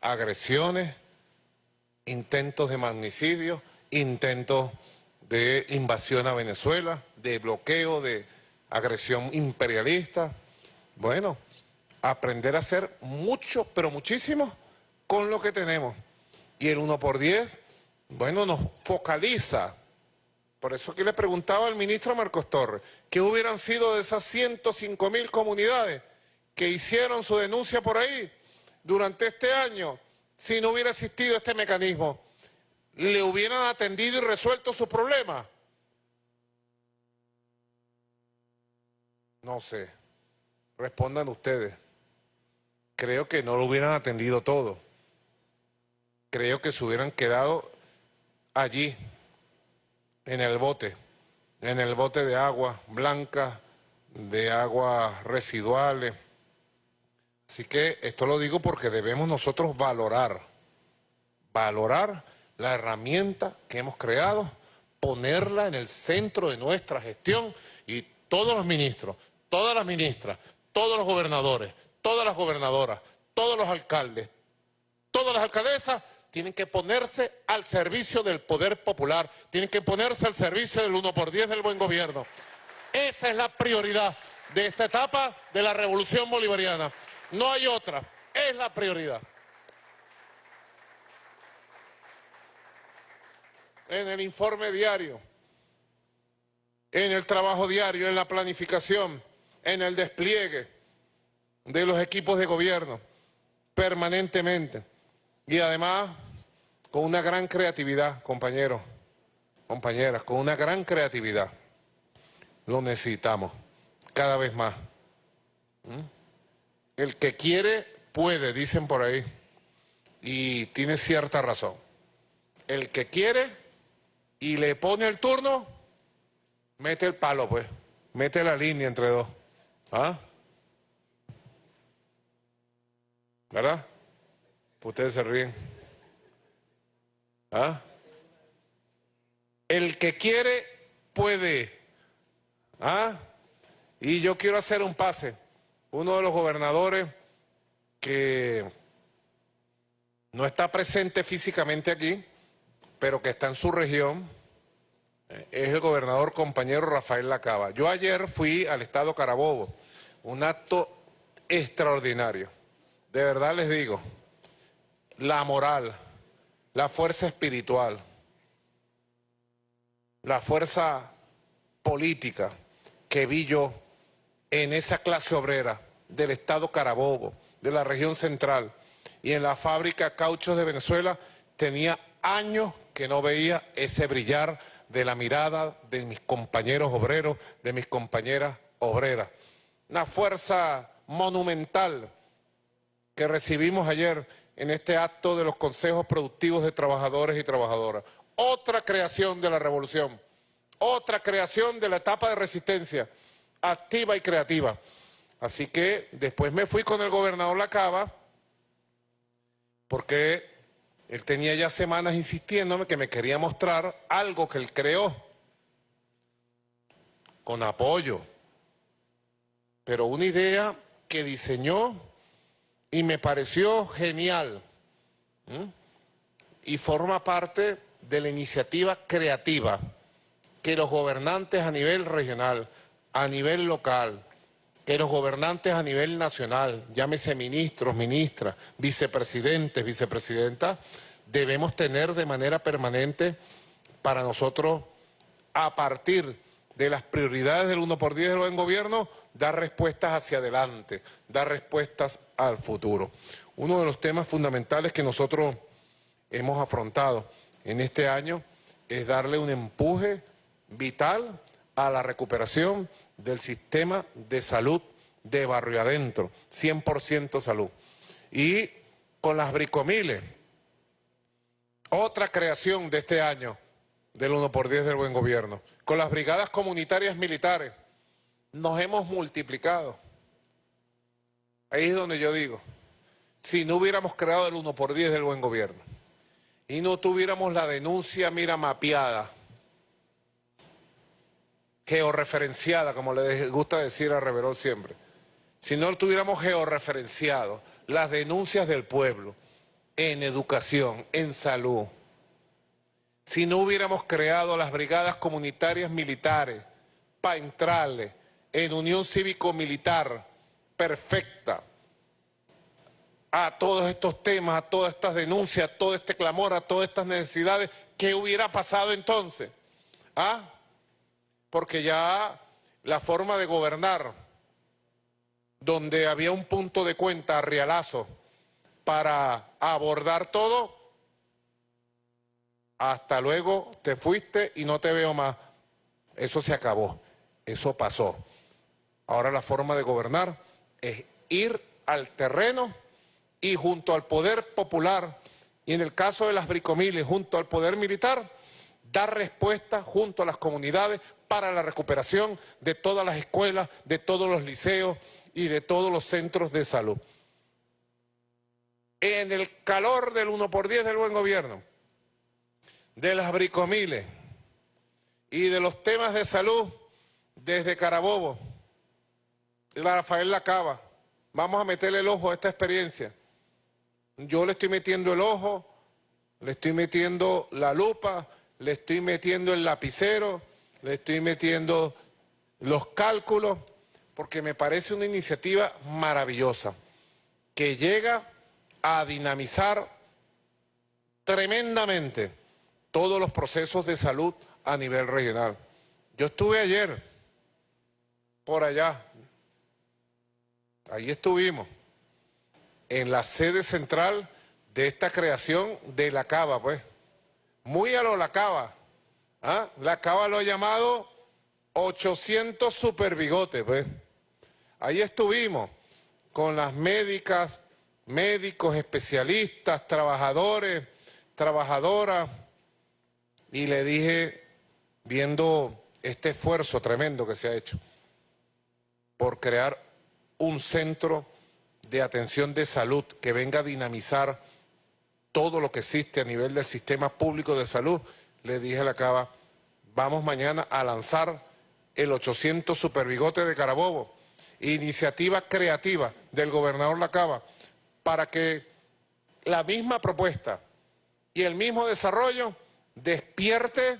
agresiones, intentos de magnicidio, intentos de invasión a Venezuela, de bloqueo, de agresión imperialista. Bueno, aprender a hacer mucho, pero muchísimo con lo que tenemos. Y el 1 por 10, bueno, nos focaliza. Por eso que le preguntaba al ministro Marcos Torres, ¿qué hubieran sido de esas 105 mil comunidades que hicieron su denuncia por ahí durante este año si no hubiera existido este mecanismo? ¿Le hubieran atendido y resuelto su problema? No sé. Respondan ustedes. Creo que no lo hubieran atendido todo. Creo que se hubieran quedado allí, en el bote, en el bote de agua blanca, de aguas residuales. Así que esto lo digo porque debemos nosotros valorar, valorar la herramienta que hemos creado, ponerla en el centro de nuestra gestión y todos los ministros, todas las ministras, todos los gobernadores, todas las gobernadoras, todos los alcaldes, todas las alcaldesas tienen que ponerse al servicio del poder popular, tienen que ponerse al servicio del 1 por 10 del buen gobierno. Esa es la prioridad de esta etapa de la revolución bolivariana. No hay otra, es la prioridad. En el informe diario, en el trabajo diario, en la planificación, en el despliegue de los equipos de gobierno permanentemente. Y además, con una gran creatividad, compañeros, compañeras, con una gran creatividad. Lo necesitamos cada vez más. ¿Mm? El que quiere, puede, dicen por ahí. Y tiene cierta razón. El que quiere y le pone el turno, mete el palo, pues. Mete la línea entre dos. ¿Ah? ¿Verdad? Ustedes se ríen. ¿Ah? El que quiere, puede. ¿Ah? Y yo quiero hacer un pase. Uno de los gobernadores que no está presente físicamente aquí, pero que está en su región, eh, es el gobernador compañero Rafael Lacaba. Yo ayer fui al estado Carabobo, un acto extraordinario. De verdad les digo, la moral, la fuerza espiritual, la fuerza política que vi yo en esa clase obrera del Estado Carabobo, de la región central y en la fábrica Cauchos de Venezuela, tenía años que no veía ese brillar de la mirada de mis compañeros obreros, de mis compañeras obreras. Una fuerza monumental que recibimos ayer en este acto de los consejos productivos de trabajadores y trabajadoras. Otra creación de la revolución, otra creación de la etapa de resistencia activa y creativa. Así que después me fui con el gobernador Lacaba, porque él tenía ya semanas insistiéndome que me quería mostrar algo que él creó, con apoyo, pero una idea que diseñó y me pareció genial. Y forma parte de la iniciativa creativa que los gobernantes a nivel regional, a nivel local, que los gobernantes a nivel nacional, llámese ministros, ministras, vicepresidentes, vicepresidentas, debemos tener de manera permanente para nosotros, a partir de las prioridades del 1 por 10 del buen gobierno, dar respuestas hacia adelante, dar respuestas al futuro. Uno de los temas fundamentales que nosotros hemos afrontado en este año es darle un empuje vital a la recuperación del sistema de salud de barrio adentro, 100% salud. Y con las bricomiles, otra creación de este año del 1 por 10 del buen gobierno, con las brigadas comunitarias militares, nos hemos multiplicado. Ahí es donde yo digo, si no hubiéramos creado el 1 por 10 del buen gobierno y no tuviéramos la denuncia, mira, mapeada, georreferenciada, como le gusta decir a Reverol siempre, si no tuviéramos georreferenciado las denuncias del pueblo en educación, en salud, si no hubiéramos creado las brigadas comunitarias militares para entrarle en unión cívico-militar perfecta a todos estos temas, a todas estas denuncias, a todo este clamor, a todas estas necesidades, ¿qué hubiera pasado entonces? ¿Ah? Porque ya la forma de gobernar, donde había un punto de cuenta realazo para abordar todo, hasta luego te fuiste y no te veo más. Eso se acabó, eso pasó. Ahora la forma de gobernar es ir al terreno y junto al poder popular, y en el caso de las bricomiles, junto al poder militar, dar respuesta junto a las comunidades para la recuperación de todas las escuelas, de todos los liceos y de todos los centros de salud. En el calor del 1 por 10 del buen gobierno, de las bricomiles y de los temas de salud desde Carabobo, Rafael Lacaba, vamos a meterle el ojo a esta experiencia. Yo le estoy metiendo el ojo, le estoy metiendo la lupa, le estoy metiendo el lapicero, le estoy metiendo los cálculos, porque me parece una iniciativa maravillosa, que llega a dinamizar tremendamente todos los procesos de salud a nivel regional. Yo estuve ayer por allá, ahí estuvimos, en la sede central de esta creación de la cava, pues. Muy a lo la cava. ¿ah? La cava lo ha llamado 800 superbigotes, pues. Ahí estuvimos con las médicas, médicos, especialistas, trabajadores, trabajadoras, y le dije, viendo este esfuerzo tremendo que se ha hecho por crear un centro de atención de salud que venga a dinamizar todo lo que existe a nivel del sistema público de salud, le dije a la Cava, vamos mañana a lanzar el 800 Superbigote de Carabobo, iniciativa creativa del gobernador Lacaba, para que la misma propuesta y el mismo desarrollo despierte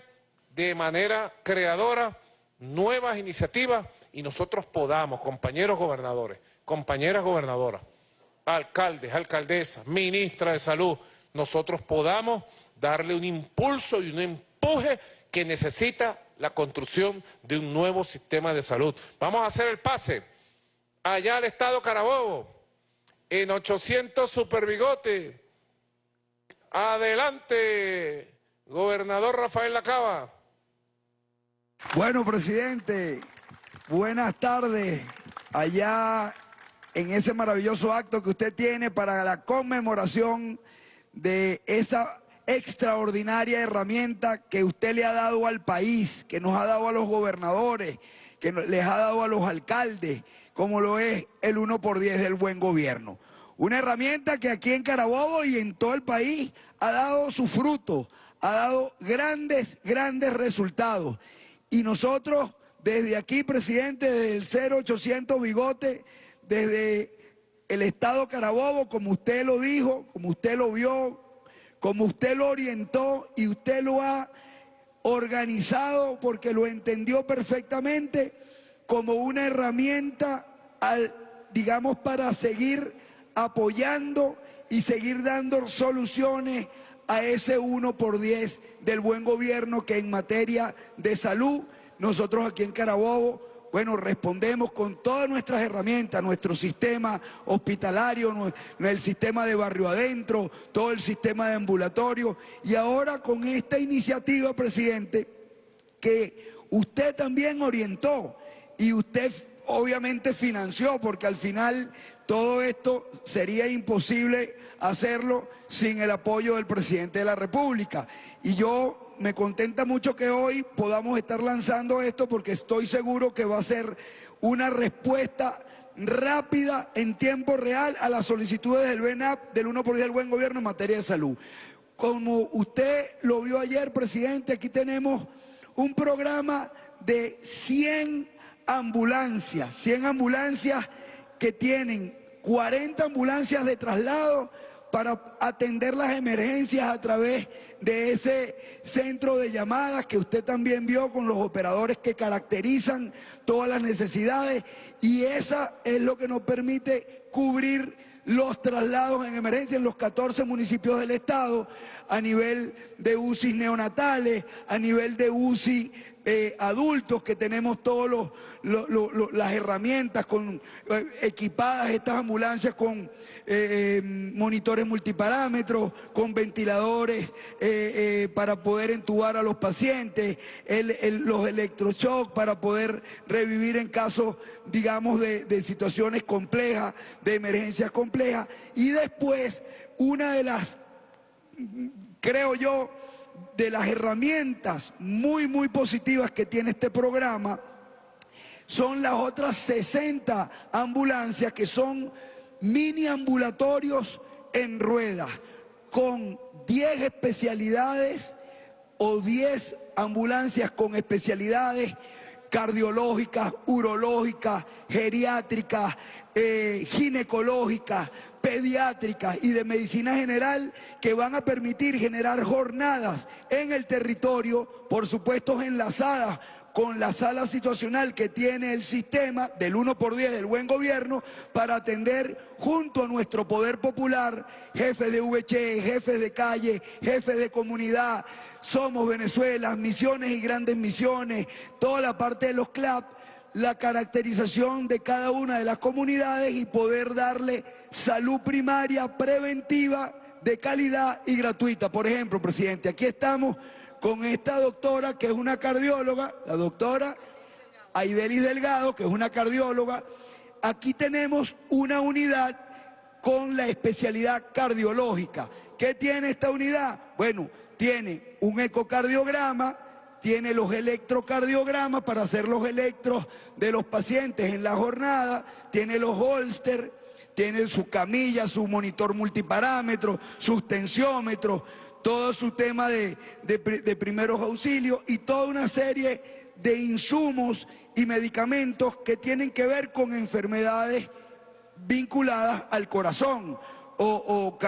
de manera creadora nuevas iniciativas y nosotros podamos, compañeros gobernadores, compañeras gobernadoras, alcaldes, alcaldesas, ministra de salud, nosotros podamos darle un impulso y un empuje que necesita la construcción de un nuevo sistema de salud. Vamos a hacer el pase allá al estado Carabobo, en 800 superbigotes. Adelante, gobernador Rafael Lacaba. Bueno, presidente, buenas tardes. Allá en ese maravilloso acto que usted tiene para la conmemoración de esa extraordinaria herramienta que usted le ha dado al país, que nos ha dado a los gobernadores, que les ha dado a los alcaldes, como lo es el 1 por 10 del buen gobierno. Una herramienta que aquí en Carabobo y en todo el país ha dado su fruto, ha dado grandes, grandes resultados. Y nosotros, desde aquí, presidente, desde el 0800 Bigote, desde el Estado Carabobo, como usted lo dijo, como usted lo vio, como usted lo orientó y usted lo ha organizado porque lo entendió perfectamente como una herramienta, al, digamos, para seguir apoyando y seguir dando soluciones a ese 1 por 10 del buen gobierno que en materia de salud, nosotros aquí en Carabobo, bueno, respondemos con todas nuestras herramientas, nuestro sistema hospitalario, el sistema de barrio adentro, todo el sistema de ambulatorio. Y ahora con esta iniciativa, presidente, que usted también orientó y usted obviamente financió, porque al final todo esto sería imposible hacerlo sin el apoyo del presidente de la República. Y yo me contenta mucho que hoy podamos estar lanzando esto porque estoy seguro que va a ser una respuesta rápida en tiempo real a las solicitudes del BENAP del 1 por 10 del buen gobierno en materia de salud. Como usted lo vio ayer, presidente, aquí tenemos un programa de 100 ambulancias, 100 ambulancias que tienen 40 ambulancias de traslado para atender las emergencias a través de ese centro de llamadas que usted también vio con los operadores que caracterizan todas las necesidades. Y esa es lo que nos permite cubrir los traslados en emergencia en los 14 municipios del estado a nivel de UCI neonatales, a nivel de UCI eh, adultos que tenemos todas las herramientas con, eh, equipadas estas ambulancias con eh, monitores multiparámetros, con ventiladores para poder entubar a los pacientes, los electroshocks para poder revivir en casos, digamos, de, de situaciones complejas, de emergencias complejas. Y después, una de las, creo yo, de las herramientas muy, muy positivas que tiene este programa son las otras 60 ambulancias que son mini ambulatorios en ruedas con 10 especialidades o 10 ambulancias con especialidades cardiológicas, urológicas, geriátricas, eh, ginecológicas, pediátricas y de medicina general que van a permitir generar jornadas en el territorio, por supuesto enlazadas con la sala situacional que tiene el sistema del 1 por 10 del buen gobierno para atender junto a nuestro poder popular, jefes de VC, jefes de calle, jefes de comunidad, somos Venezuela, misiones y grandes misiones, toda la parte de los CLAP, la caracterización de cada una de las comunidades y poder darle salud primaria preventiva de calidad y gratuita. Por ejemplo, presidente, aquí estamos con esta doctora que es una cardióloga, la doctora Aidelis Delgado, que es una cardióloga. Aquí tenemos una unidad con la especialidad cardiológica. ¿Qué tiene esta unidad? Bueno, tiene un ecocardiograma, tiene los electrocardiogramas para hacer los electros de los pacientes en la jornada, tiene los holster, tiene su camilla, su monitor multiparámetros, sus tensiómetros, todo su tema de, primeros auxilios y toda una serie de insumos y medicamentos que tienen que ver con enfermedades vinculadas al corazón o,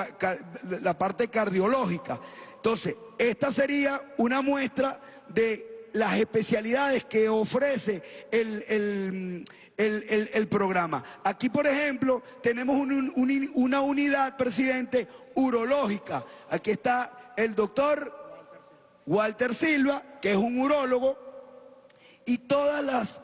la parte cardiológica. Entonces, esta sería una muestra de las especialidades que ofrece el, programa. Aquí, por ejemplo, tenemos una unidad, presidente, urológica. Aquí está el doctor Walter Silva, que es un urólogo, y todas las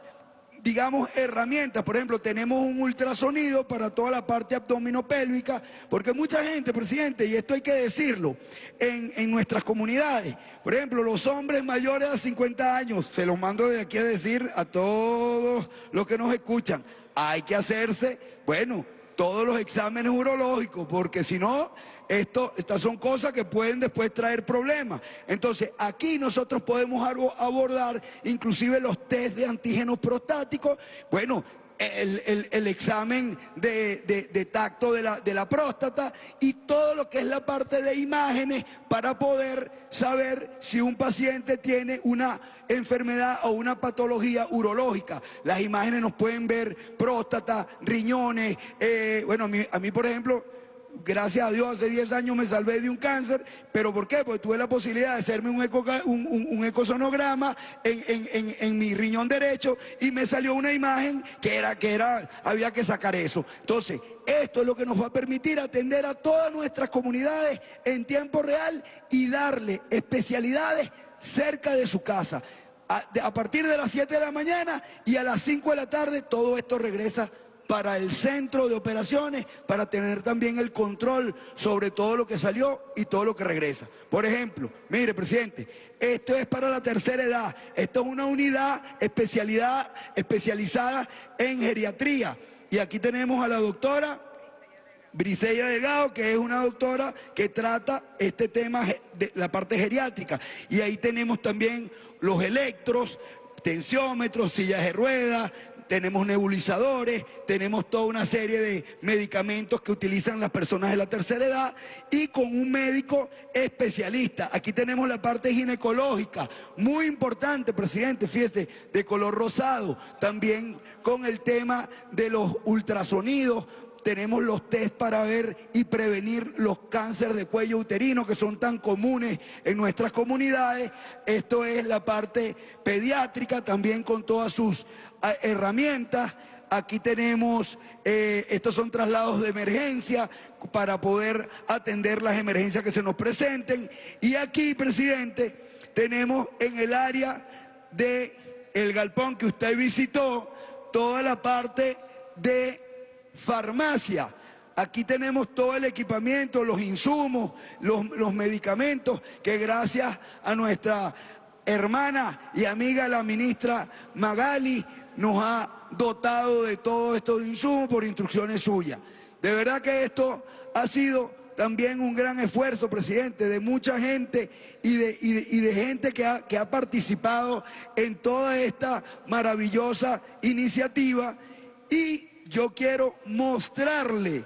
digamos, herramientas. Por ejemplo, tenemos un ultrasonido para toda la parte abdominopélvica, porque mucha gente, presidente, y esto hay que decirlo, en, en nuestras comunidades, por ejemplo, los hombres mayores de 50 años, se los mando de aquí a decir a todos los que nos escuchan, hay que hacerse, bueno, todos los exámenes urológicos, porque si no, estas son cosas que pueden después traer problemas. Entonces, aquí nosotros podemos abordar inclusive los test de antígenos prostáticos. Bueno, el, examen de, tacto de la, próstata y todo lo que es la parte de imágenes para poder saber si un paciente tiene una enfermedad o una patología urológica. Las imágenes nos pueden ver próstata, riñones, eh, bueno, a mí por ejemplo gracias a Dios, hace 10 años me salvé de un cáncer, pero ¿por qué? Porque tuve la posibilidad de hacerme un, eco, un, ecosonograma en, mi riñón derecho y me salió una imagen que era, que era, había que sacar eso. Entonces, esto es lo que nos va a permitir atender a todas nuestras comunidades en tiempo real y darle especialidades cerca de su casa. A, a partir de las 7 de la mañana y a las 5 de la tarde todo esto regresa para el centro de operaciones, para tener también el control sobre todo lo que salió y todo lo que regresa. Por ejemplo, mire, presidente, esto es para la tercera edad, esto es una unidad especialidad, especializada en geriatría. Y aquí tenemos a la doctora Briseya Delgado, que es una doctora que trata este tema de la parte geriátrica. Y ahí tenemos también los electros, tensiómetros, sillas de ruedas, tenemos nebulizadores, tenemos toda una serie de medicamentos que utilizan las personas de la tercera edad y con un médico especialista. Aquí tenemos la parte ginecológica, muy importante, presidente, fíjese, de color rosado. También con el tema de los ultrasonidos, tenemos los test para ver y prevenir los cánceres de cuello uterino que son tan comunes en nuestras comunidades. Esto es la parte pediátrica, también con todas sus herramientas. Aquí tenemos, eh, estos son traslados de emergencia para poder atender las emergencias que se nos presenten. Y aquí, presidente, tenemos en el área de galpón que usted visitó, toda la parte de farmacia. Aquí tenemos todo el equipamiento, los insumos, los, los medicamentos que gracias a nuestra hermana y amiga la ministra Magali nos ha dotado de todo esto de insumos por instrucciones suyas. De verdad que esto ha sido también un gran esfuerzo, presidente, de mucha gente y de, y de, gente que ha, que ha participado en toda esta maravillosa iniciativa. Y yo quiero mostrarle,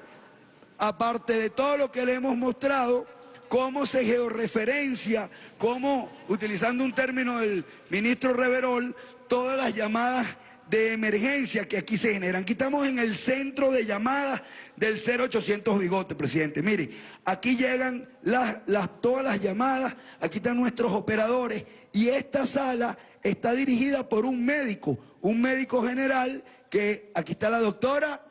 aparte de todo lo que le hemos mostrado, cómo se georreferencia, cómo, utilizando un término del ministro Reverol, todas las llamadas de emergencia que aquí se generan. Aquí estamos en el centro de llamadas del 0800 Bigote, presidente. Mire, aquí llegan las, todas las llamadas, aquí están nuestros operadores y esta sala está dirigida por un médico, un médico general que aquí está la doctora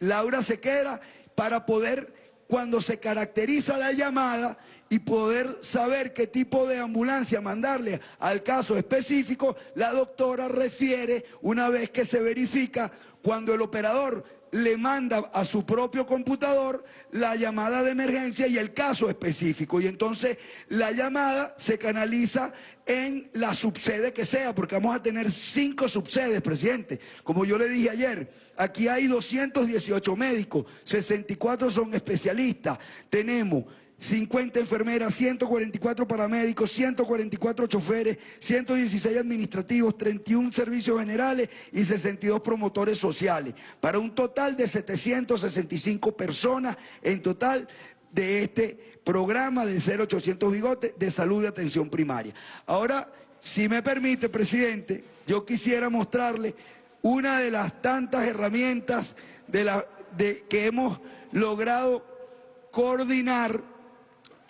Laura Sequera, para poder, cuando se caracteriza la llamada, y poder saber qué tipo de ambulancia mandarle al caso específico, la doctora refiere, una vez que se verifica, cuando el operador le manda a su propio computador la llamada de emergencia y el caso específico. Y entonces la llamada se canaliza en la subsede que sea, porque vamos a tener cinco subsedes, presidente. Como yo le dije ayer, aquí hay 218 médicos, 64 son especialistas. Tenemos 50 enfermeras, 144 paramédicos, 144 choferes, 116 administrativos, 31 servicios generales y 62 promotores sociales, para un total de 765 personas en total de este programa de 0800 Bigote de salud y atención primaria. Ahora, si me permite, presidente, yo quisiera mostrarle una de las tantas herramientas de la, de, que hemos logrado coordinar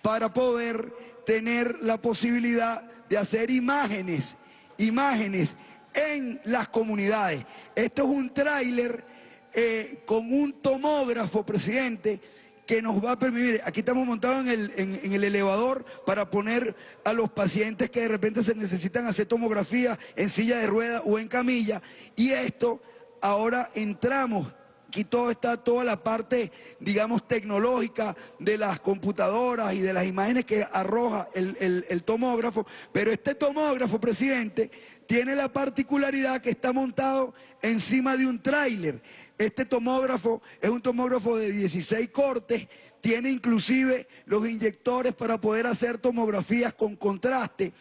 para poder tener la posibilidad de hacer imágenes, imágenes en las comunidades. Esto es un tráiler eh, con un tomógrafo, presidente, que nos va a permitir, aquí estamos montados en el, en, el elevador para poner a los pacientes que de repente se necesitan hacer tomografía en silla de ruedas o en camilla, y esto ahora entramos Aquí todo está toda la parte, digamos, tecnológica de las computadoras y de las imágenes que arroja el tomógrafo. Pero este tomógrafo, presidente, tiene la particularidad que está montado encima de un tráiler. Este tomógrafo es un tomógrafo de 16 cortes, tiene inclusive los inyectores para poder hacer tomografías con contraste.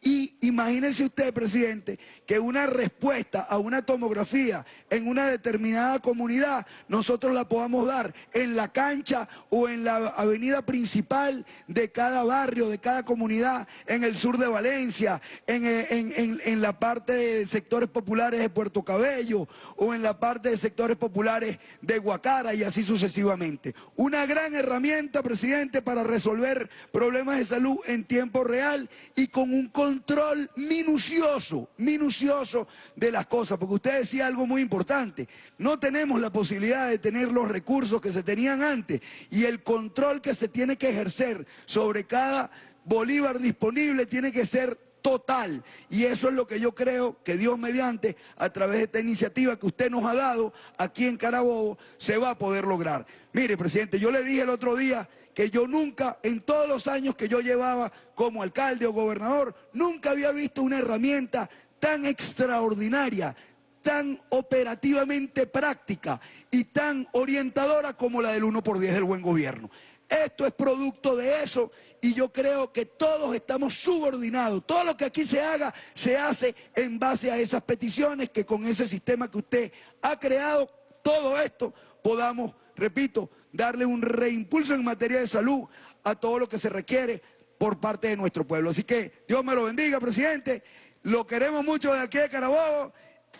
Y imagínense usted, presidente, que una respuesta a una tomografía en una determinada comunidad, nosotros la podamos dar en la cancha o en la avenida principal de cada barrio, de cada comunidad, en el sur de Valencia, en, eh, en- en- en la parte de sectores populares de Puerto Cabello o en la parte de sectores populares de Guacara y así sucesivamente. Una gran herramienta, presidente, para resolver problemas de salud en tiempo real y con un control minucioso, minucioso de las cosas, porque usted decía algo muy importante, no tenemos la posibilidad de tener los recursos que se tenían antes y el control que se tiene que ejercer sobre cada bolívar disponible tiene que ser total. Y eso es lo que yo creo que Dios mediante, a través de esta iniciativa que usted nos ha dado aquí en Carabobo, se va a poder lograr. Mire, presidente, yo le dije el otro día que yo nunca, en todos los años que yo llevaba como alcalde o gobernador, nunca había visto una herramienta tan extraordinaria, tan operativamente práctica y tan orientadora como la del 1 por 10 del buen gobierno. Esto es producto de eso y yo creo que todos estamos subordinados. Todo lo que aquí se haga se hace en base a esas peticiones que con ese sistema que usted ha creado, todo esto podamos, repito, darle un reimpulso en materia de salud a todo lo que se requiere por parte de nuestro pueblo. Así que Dios me lo bendiga, presidente. Lo queremos mucho de aquí de Carabobo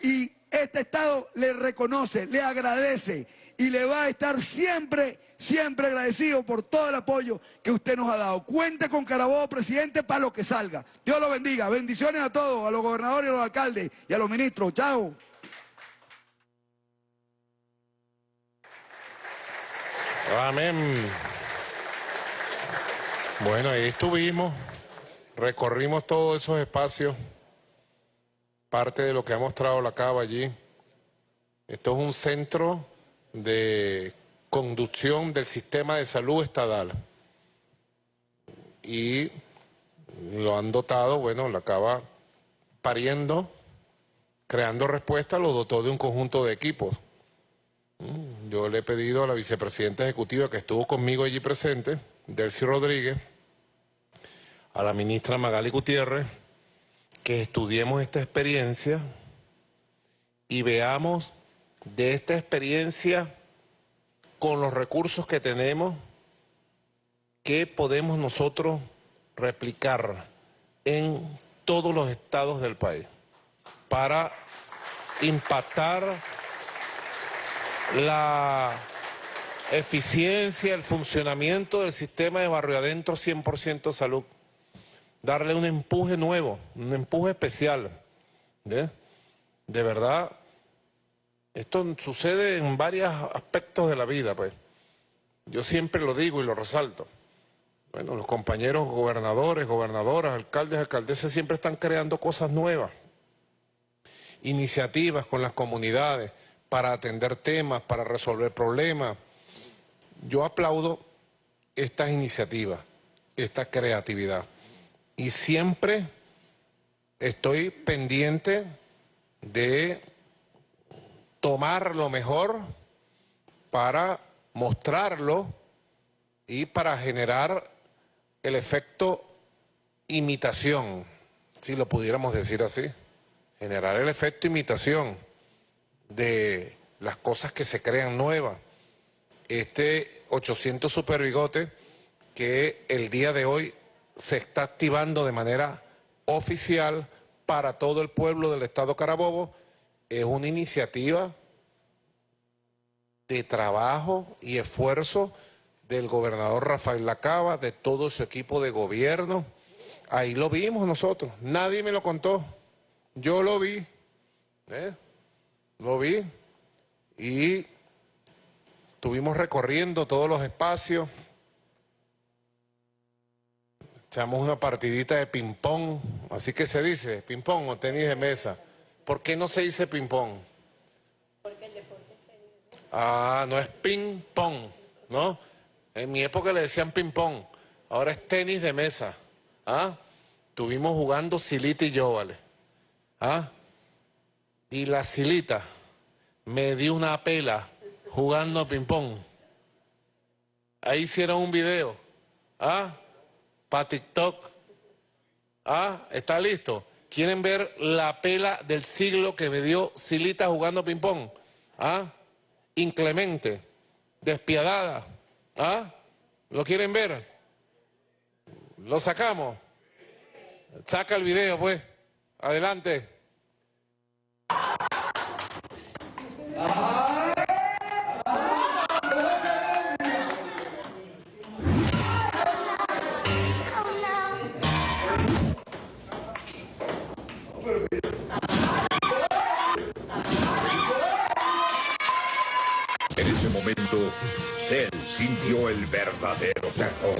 y este Estado le reconoce, le agradece y le va a estar siempre, siempre agradecido por todo el apoyo que usted nos ha dado. Cuente con Carabobo, presidente, para lo que salga. Dios lo bendiga. Bendiciones a todos, a los gobernadores a los alcaldes y a los ministros. Chao. Amén. Bueno, ahí estuvimos, recorrimos todos esos espacios, parte de lo que ha mostrado la cava allí. Esto es un centro de conducción del sistema de salud estatal. Y lo han dotado, bueno, la cava pariendo, creando respuesta, lo dotó de un conjunto de equipos. Mm, Yo le he pedido a la vicepresidenta ejecutiva que estuvo conmigo allí presente, Delcy Rodríguez, a la ministra Magali Gutiérrez, que estudiemos esta experiencia y veamos de esta experiencia con los recursos que tenemos, qué podemos nosotros replicar en todos los estados del país para impactar la eficiencia, el funcionamiento del sistema de barrio adentro 100% salud. Darle un empuje nuevo, un empuje especial. De verdad, esto sucede en varios aspectos de la vida, pues. Yo siempre lo digo y lo resalto. Bueno, los compañeros gobernadores, gobernadoras, alcaldes, alcaldesas siempre están creando cosas nuevas iniciativas con las comunidades para atender temas, para resolver problemas. Yo aplaudo estas iniciativas, esta creatividad. Y siempre estoy pendiente de tomar lo mejor para mostrarlo y para generar el efecto imitación, si lo pudiéramos decir así generar el efecto imitación de las cosas que se crean nuevas. Este 800 Superbigote que el día de hoy se está activando de manera oficial para todo el pueblo del estado Carabobo es una iniciativa de trabajo y esfuerzo del gobernador Rafael Lacaba, de todo su equipo de gobierno. Ahí lo vimos nosotros, nadie me lo contó. Yo lo vi, ¿eh? lo vi y estuvimos recorriendo todos los espacios, echamos una partidita de ping-pong, así que se dice, ping-pong o tenis de mesa. ¿Por qué no se dice ping-pong? Porque el deporte es. Ah, no es ping-pong, ¿no? En mi época le decían ping-pong, ahora es tenis de mesa. ¿Ah? Estuvimos jugando Silita y yo, ¿vale? ¿Ah? Y la Silita me dio una pela jugando ping-pong. Ahí hicieron un video. ¿Ah? Para TikTok. ¿Ah? ¿Está listo? ¿Quieren ver la pela del siglo que me dio Silita jugando ping-pong? ¿Ah? Inclemente. Despiadada. ¿Ah? ¿Lo quieren ver? ¿Lo sacamos? Saca el video, pues. Adelante. Momento, Cell sintió el verdadero terror.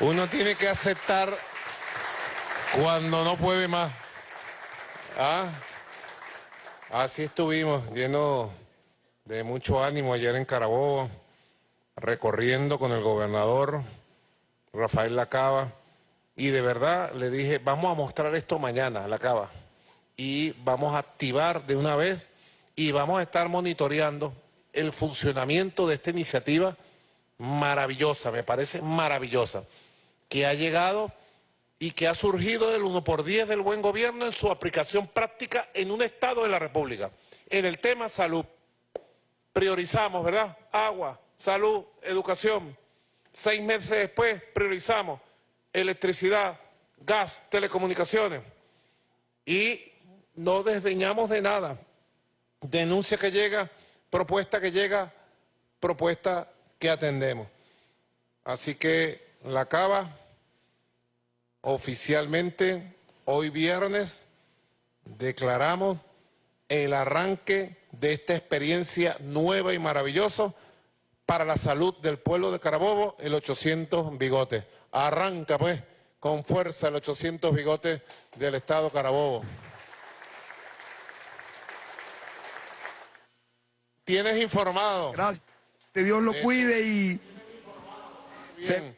Uno tiene que aceptar cuando no puede más. ¿Ah? Así estuvimos, llenos de mucho ánimo ayer en Carabobo, recorriendo con el gobernador Rafael Lacaba. Y de verdad le dije, vamos a mostrar esto mañana, Lacaba. Y vamos a activar de una vez y vamos a estar monitoreando el funcionamiento de esta iniciativa maravillosa, me parece maravillosa, que ha llegado y que ha surgido del 1 por 10 del buen gobierno en su aplicación práctica en un Estado de la República. En el tema salud, priorizamos, ¿verdad? Agua, salud, educación. Seis meses después priorizamos electricidad, gas, telecomunicaciones. Y no desdeñamos de nada. Denuncia que llega, propuesta que llega, propuesta que atendemos. Así que la cava oficialmente hoy viernes declaramos el arranque de esta experiencia nueva y maravillosa para la salud del pueblo de Carabobo, el 800 bigotes. Arranca pues con fuerza el 800 bigotes del Estado Carabobo. Tienes informado. Gracias. Que Dios lo cuide y... Bien,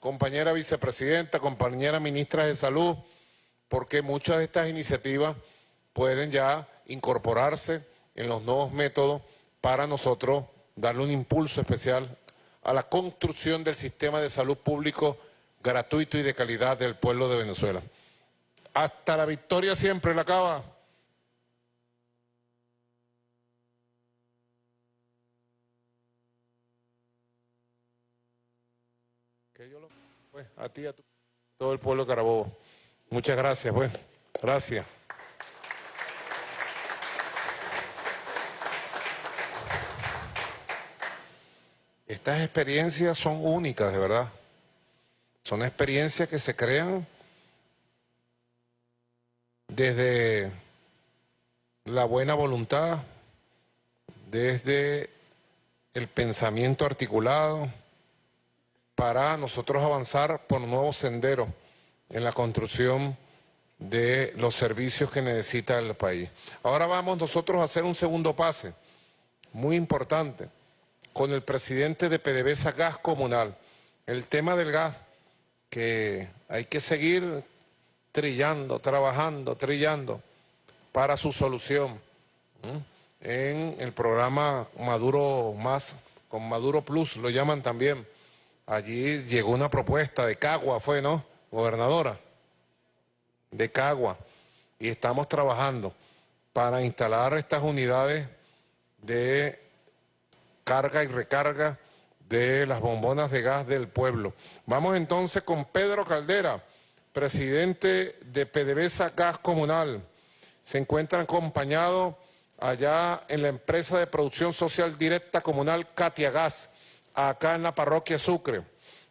compañera vicepresidenta, compañera ministra de Salud, porque muchas de estas iniciativas pueden ya incorporarse en los nuevos métodos para nosotros darle un impulso especial a la construcción del sistema de salud público gratuito y de calidad del pueblo de Venezuela. Hasta la victoria siempre la acaba. Pues, a ti, a todo el pueblo de Carabobo. Muchas gracias, pues. Gracias. Estas experiencias son únicas, de verdad. Son experiencias que se crean desde la buena voluntad, desde el pensamiento articulado, para nosotros avanzar por nuevos senderos en la construcción de los servicios que necesita el país. Ahora vamos nosotros a hacer un segundo pase, muy importante, con el presidente de PDVSA Gas Comunal. El tema del gas, que hay que seguir trillando, trabajando, trillando para su solución. En el programa Maduro Más, con Maduro Plus, lo llaman también. Allí llegó una propuesta de Cagua, fue, ¿no? Gobernadora, de Cagua. Y estamos trabajando para instalar estas unidades de carga y recarga de las bombonas de gas del pueblo. Vamos entonces con Pedro Caldera, presidente de PDVSA Gas Comunal. Se encuentra acompañado allá en la empresa de producción social directa comunal Katia Gas, acá en la parroquia Sucre.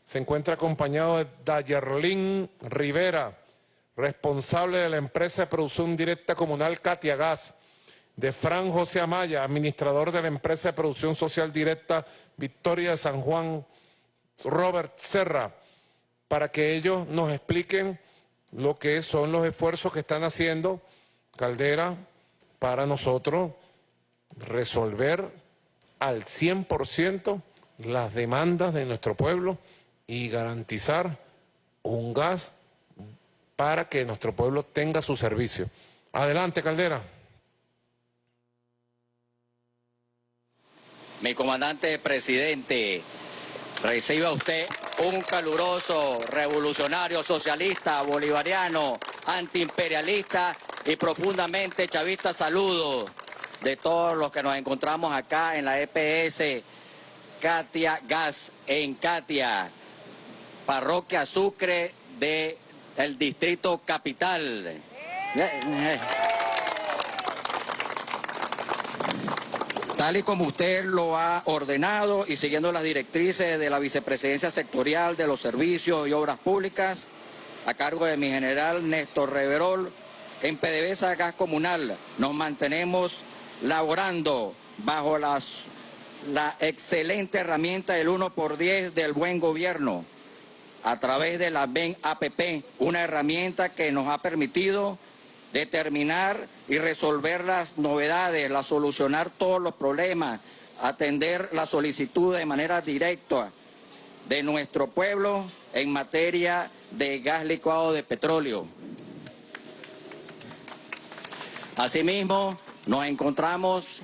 Se encuentra acompañado de Dayerlin Rivera, responsable de la empresa de producción directa comunal Katia Gas, de Fran José Amaya, administrador de la empresa de producción social directa Victoria de San Juan, Robert Serra, para que ellos nos expliquen lo que son los esfuerzos que están haciendo Caldera para nosotros resolver al 100% las demandas de nuestro pueblo y garantizar un gas para que nuestro pueblo tenga su servicio. Adelante, Caldera. Mi comandante presidente, reciba usted un caluroso revolucionario socialista, bolivariano, antiimperialista y profundamente chavista. Saludo de todos los que nos encontramos acá en la EPS Katia Gas en Katia, parroquia Sucre de el distrito capital. Tal y como usted lo ha ordenado y siguiendo las directrices de la Vicepresidencia Sectorial de los Servicios y Obras Públicas, a cargo de mi general Néstor Reverol, en PDVSA Gas Comunal nos mantenemos laborando bajo las, la excelente herramienta del 1 por 10 del buen gobierno. A través de la BEN APP, una herramienta que nos ha permitido determinar y resolver las novedades, la solucionar todos los problemas, atender la solicitud de manera directa de nuestro pueblo en materia de gas licuado de petróleo. Asimismo, nos encontramos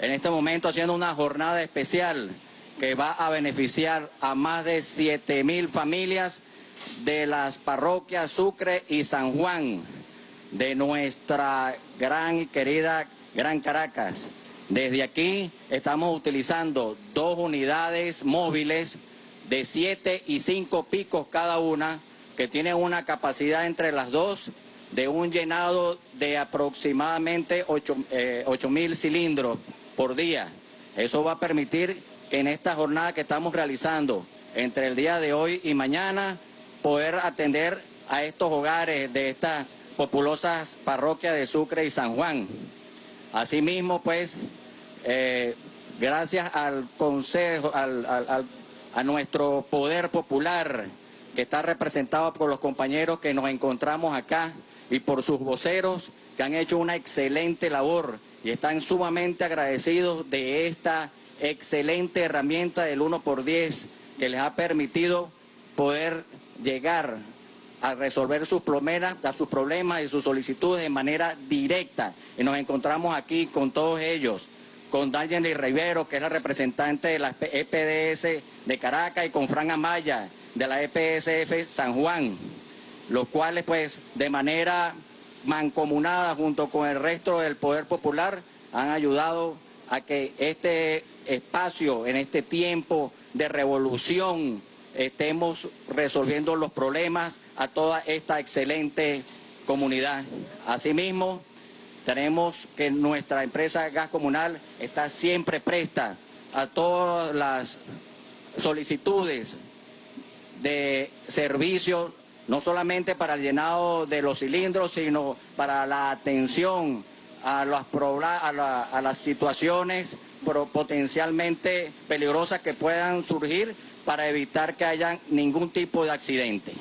en este momento haciendo una jornada especial que va a beneficiar a más de 7 mil familias de las parroquias Sucre y San Juan de nuestra gran y querida Gran Caracas. Desde aquí estamos utilizando dos unidades móviles de 7 y 5 picos cada una, que tienen una capacidad entre las dos de un llenado de aproximadamente 8 eh, mil cilindros por día. Eso va a permitir que en esta jornada que estamos realizando entre el día de hoy y mañana poder atender a estos hogares de estas populosas parroquias de Sucre y San Juan. Asimismo, pues, eh, gracias al Consejo, a nuestro poder popular que está representado por los compañeros que nos encontramos acá y por sus voceros que han hecho una excelente labor y están sumamente agradecidos de esta excelente herramienta del 1 por 10 que les ha permitido poder llegar a resolver sus problemas, a sus problemas y sus solicitudes de manera directa. Y nos encontramos aquí con todos ellos, con Daniel Rivero, que es la representante de la EPDS de Caracas, y con Fran Amaya, de la EPSF San Juan, los cuales pues de manera mancomunada junto con el resto del Poder Popular han ayudado a que este espacio, en este tiempo de revolución, estemos resolviendo los problemas a toda esta excelente comunidad. Asimismo, tenemos que nuestra empresa Gas Comunal está siempre presta a todas las solicitudes de servicios, no solamente para el llenado de los cilindros, sino para la atención a las, a, las situaciones potencialmente peligrosas que puedan surgir para evitar que haya ningún tipo de accidente.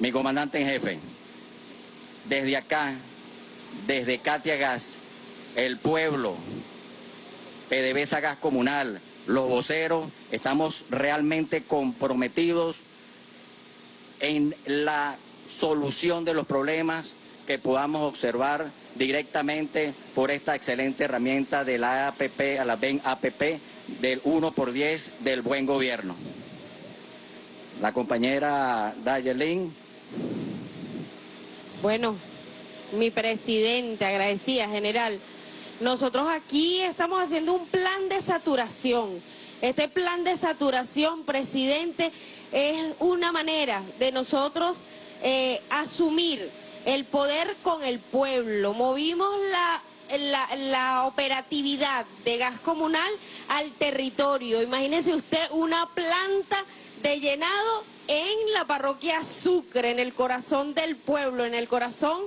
Mi comandante en jefe, desde acá, desde Katia Gas, el pueblo, PDVSA Gas Comunal, los voceros, estamos realmente comprometidos en la solución de los problemas que podamos observar directamente por esta excelente herramienta de la APP, a la BEN APP, del 1 por 10 del buen gobierno. La compañera Dayelin. Bueno, mi presidente, agradecida, general. Nosotros aquí estamos haciendo un plan de saturación. Este plan de saturación, presidente, es una manera de nosotros eh, asumir el poder con el pueblo. Movimos la la, la, operatividad de gas comunal al territorio. Imagínese usted una planta de llenado en la parroquia Sucre, en el corazón del pueblo, en el corazón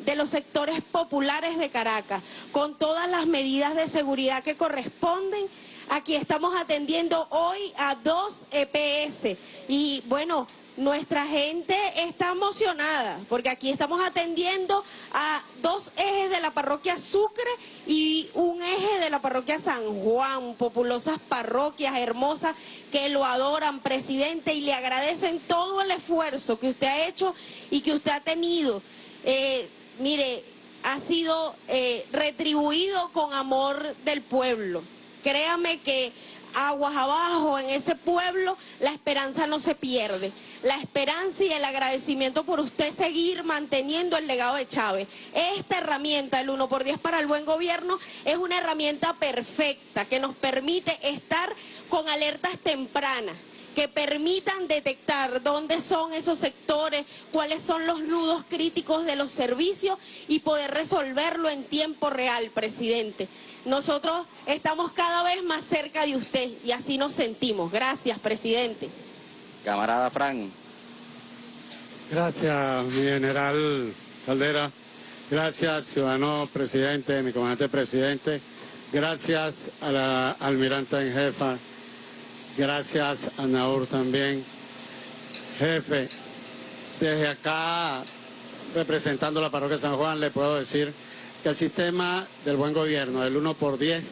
de los sectores populares de Caracas, con todas las medidas de seguridad que corresponden. Aquí estamos atendiendo hoy a dos EPS y bueno, nuestra gente está emocionada porque aquí estamos atendiendo a dos ejes de la parroquia Sucre y un eje de la parroquia San Juan, populosas parroquias hermosas que lo adoran, presidente, y le agradecen todo el esfuerzo que usted ha hecho y que usted ha tenido. Eh, mire, ha sido eh, retribuido con amor del pueblo. Créame que aguas abajo en ese pueblo, la esperanza no se pierde. La esperanza y el agradecimiento por usted seguir manteniendo el legado de Chávez. Esta herramienta, el 1 por 10 para el buen gobierno, es una herramienta perfecta que nos permite estar con alertas tempranas que permitan detectar dónde son esos sectores, cuáles son los nudos críticos de los servicios y poder resolverlo en tiempo real, presidente. Nosotros estamos cada vez más cerca de usted y así nos sentimos. Gracias, presidente. Camarada Fran. Gracias, mi general Caldera. Gracias, ciudadano presidente, mi comandante presidente. Gracias a la almiranta en jefa. Gracias a Naur también. Jefe, desde acá, representando la parroquia San Juan, le puedo decir que el sistema del buen gobierno, del 1 por 10,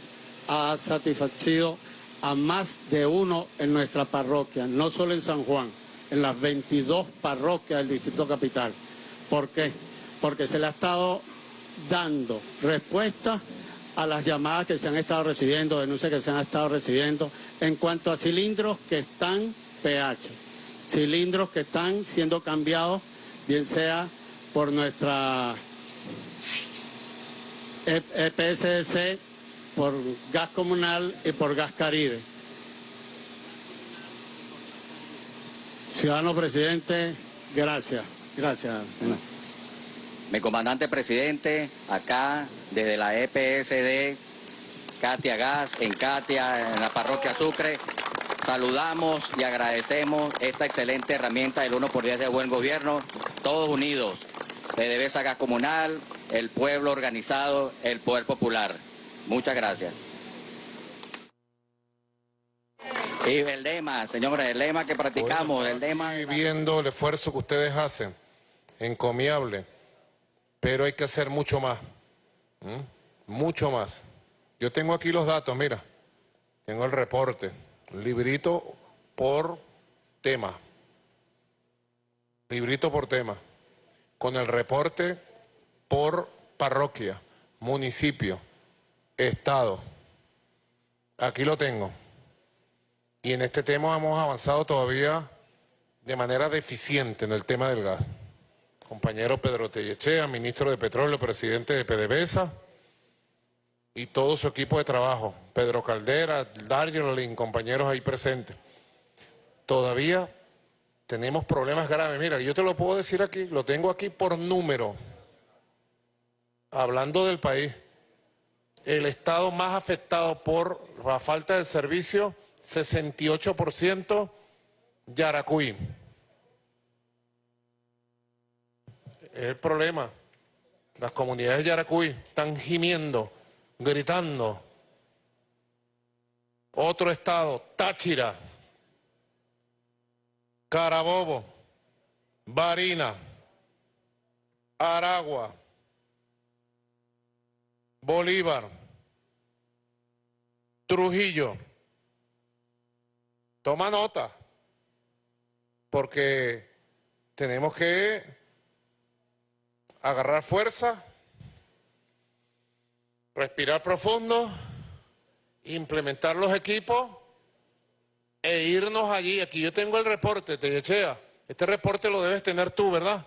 ha satisfacido a más de uno en nuestra parroquia, no solo en San Juan, en las 22 parroquias del Distrito Capital. ¿Por qué? Porque se le ha estado dando respuesta a las llamadas que se han estado recibiendo, denuncias que se han estado recibiendo en cuanto a cilindros que están pH, cilindros que están siendo cambiados, bien sea por nuestra EPSS por gas comunal y por gas caribe. Ciudadano presidente, gracias, gracias. Mi comandante presidente, acá desde la EPSD, Katia Gas, en Katia, en la parroquia Sucre, saludamos y agradecemos esta excelente herramienta del 1 por 10 de buen gobierno, todos unidos, PDVSA Gas Comunal, el pueblo organizado, el poder popular. Muchas gracias. Y el lema, señores, el lema que practicamos, el lema... Viendo el esfuerzo que ustedes hacen, encomiable, pero hay que hacer mucho más, mucho más. Yo tengo aquí los datos, mira, tengo el reporte, librito por tema, librito por tema, con el reporte por parroquia, municipio, estado. Aquí lo tengo. Y en este tema hemos avanzado todavía de manera deficiente en el tema del gas. Compañero Pedro Tellechea, ministro de Petróleo, presidente de PDVSA, y todo su equipo de trabajo, Pedro Caldera, Darjeeling, compañeros ahí presentes. Todavía tenemos problemas graves. Mira, yo te lo puedo decir aquí, lo tengo aquí por número hablando del país, el estado más afectado por la falta del servicio, 68% Yaracuy. Es el problema. Las comunidades de Yaracuy están gimiendo, gritando. Otro estado, Táchira, Carabobo, Barina, Aragua, Bolívar, Trujillo. Toma nota, porque tenemos que agarrar fuerza, respirar profundo, implementar los equipos e irnos allí. Aquí yo tengo el reporte, te echea. Este reporte lo debes tener tú, ¿verdad?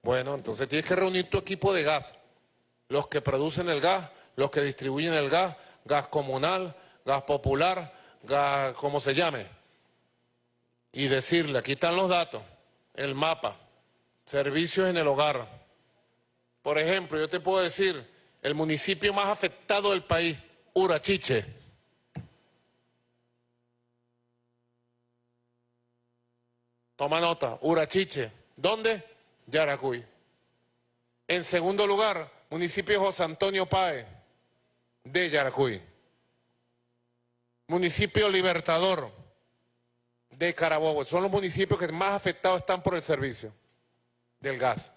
Bueno, entonces tienes que reunir tu equipo de gas los que producen el gas, los que distribuyen el gas, gas comunal, gas popular, gas como se llame, y decirle, aquí están los datos, el mapa, servicios en el hogar, Por ejemplo, yo te puedo decir, el municipio más afectado del país, Urachiche. Toma nota, Urachiche. ¿Dónde? Yaracuy. En segundo lugar, municipio José Antonio Páez, de Yaracuy. Municipio Libertador, de Carabobo. Son los municipios que más afectados están por el servicio del gas.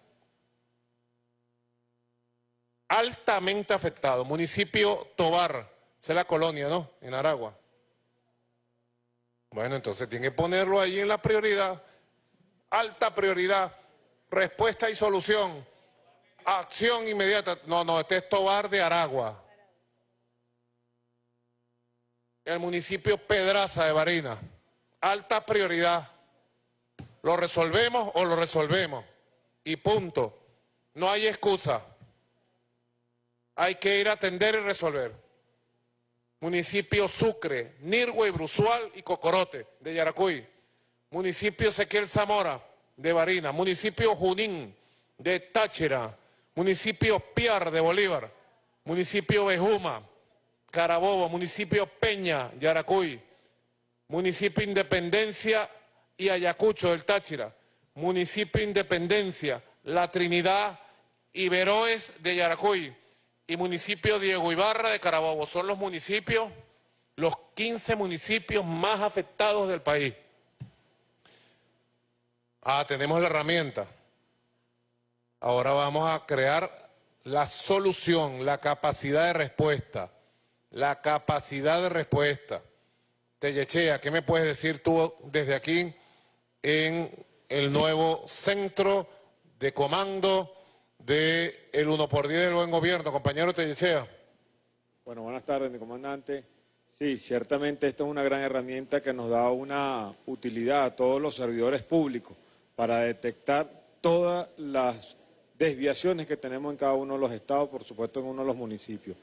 Altamente afectado. Municipio Tobar, esa es la colonia, ¿no? En Aragua. Bueno, entonces tiene que ponerlo ahí en la prioridad. Alta prioridad. Respuesta y solución. Acción inmediata. No, no, este es Tobar de Aragua. El municipio Pedraza de Barina. Alta prioridad. ¿Lo resolvemos o lo resolvemos? Y punto. No hay excusa. Hay que ir a atender y resolver. Municipio Sucre, Nirgüe, Brusual y Cocorote de Yaracuy. Municipio Ezequiel Zamora de Barina. Municipio Junín de Táchira. Municipio Piar de Bolívar. Municipio Bejuma, Carabobo. Municipio Peña, Yaracuy. Municipio Independencia y Ayacucho del Táchira. Municipio Independencia, La Trinidad y Veroes de Yaracuy y municipio Diego Ibarra de Carabobo. Son los municipios, los 15 municipios más afectados del país. Ah, tenemos la herramienta. Ahora vamos a crear la solución, la capacidad de respuesta. La capacidad de respuesta. Tellechea, ¿qué me puedes decir tú desde aquí en el nuevo centro de comando del el 1 por 10 del buen gobierno? Compañero Tellechea. Bueno, buenas tardes, mi comandante. Sí, ciertamente esta es una gran herramienta que nos da una utilidad a todos los servidores públicos para detectar todas las desviaciones que tenemos en cada uno de los estados, por supuesto en uno de los municipios.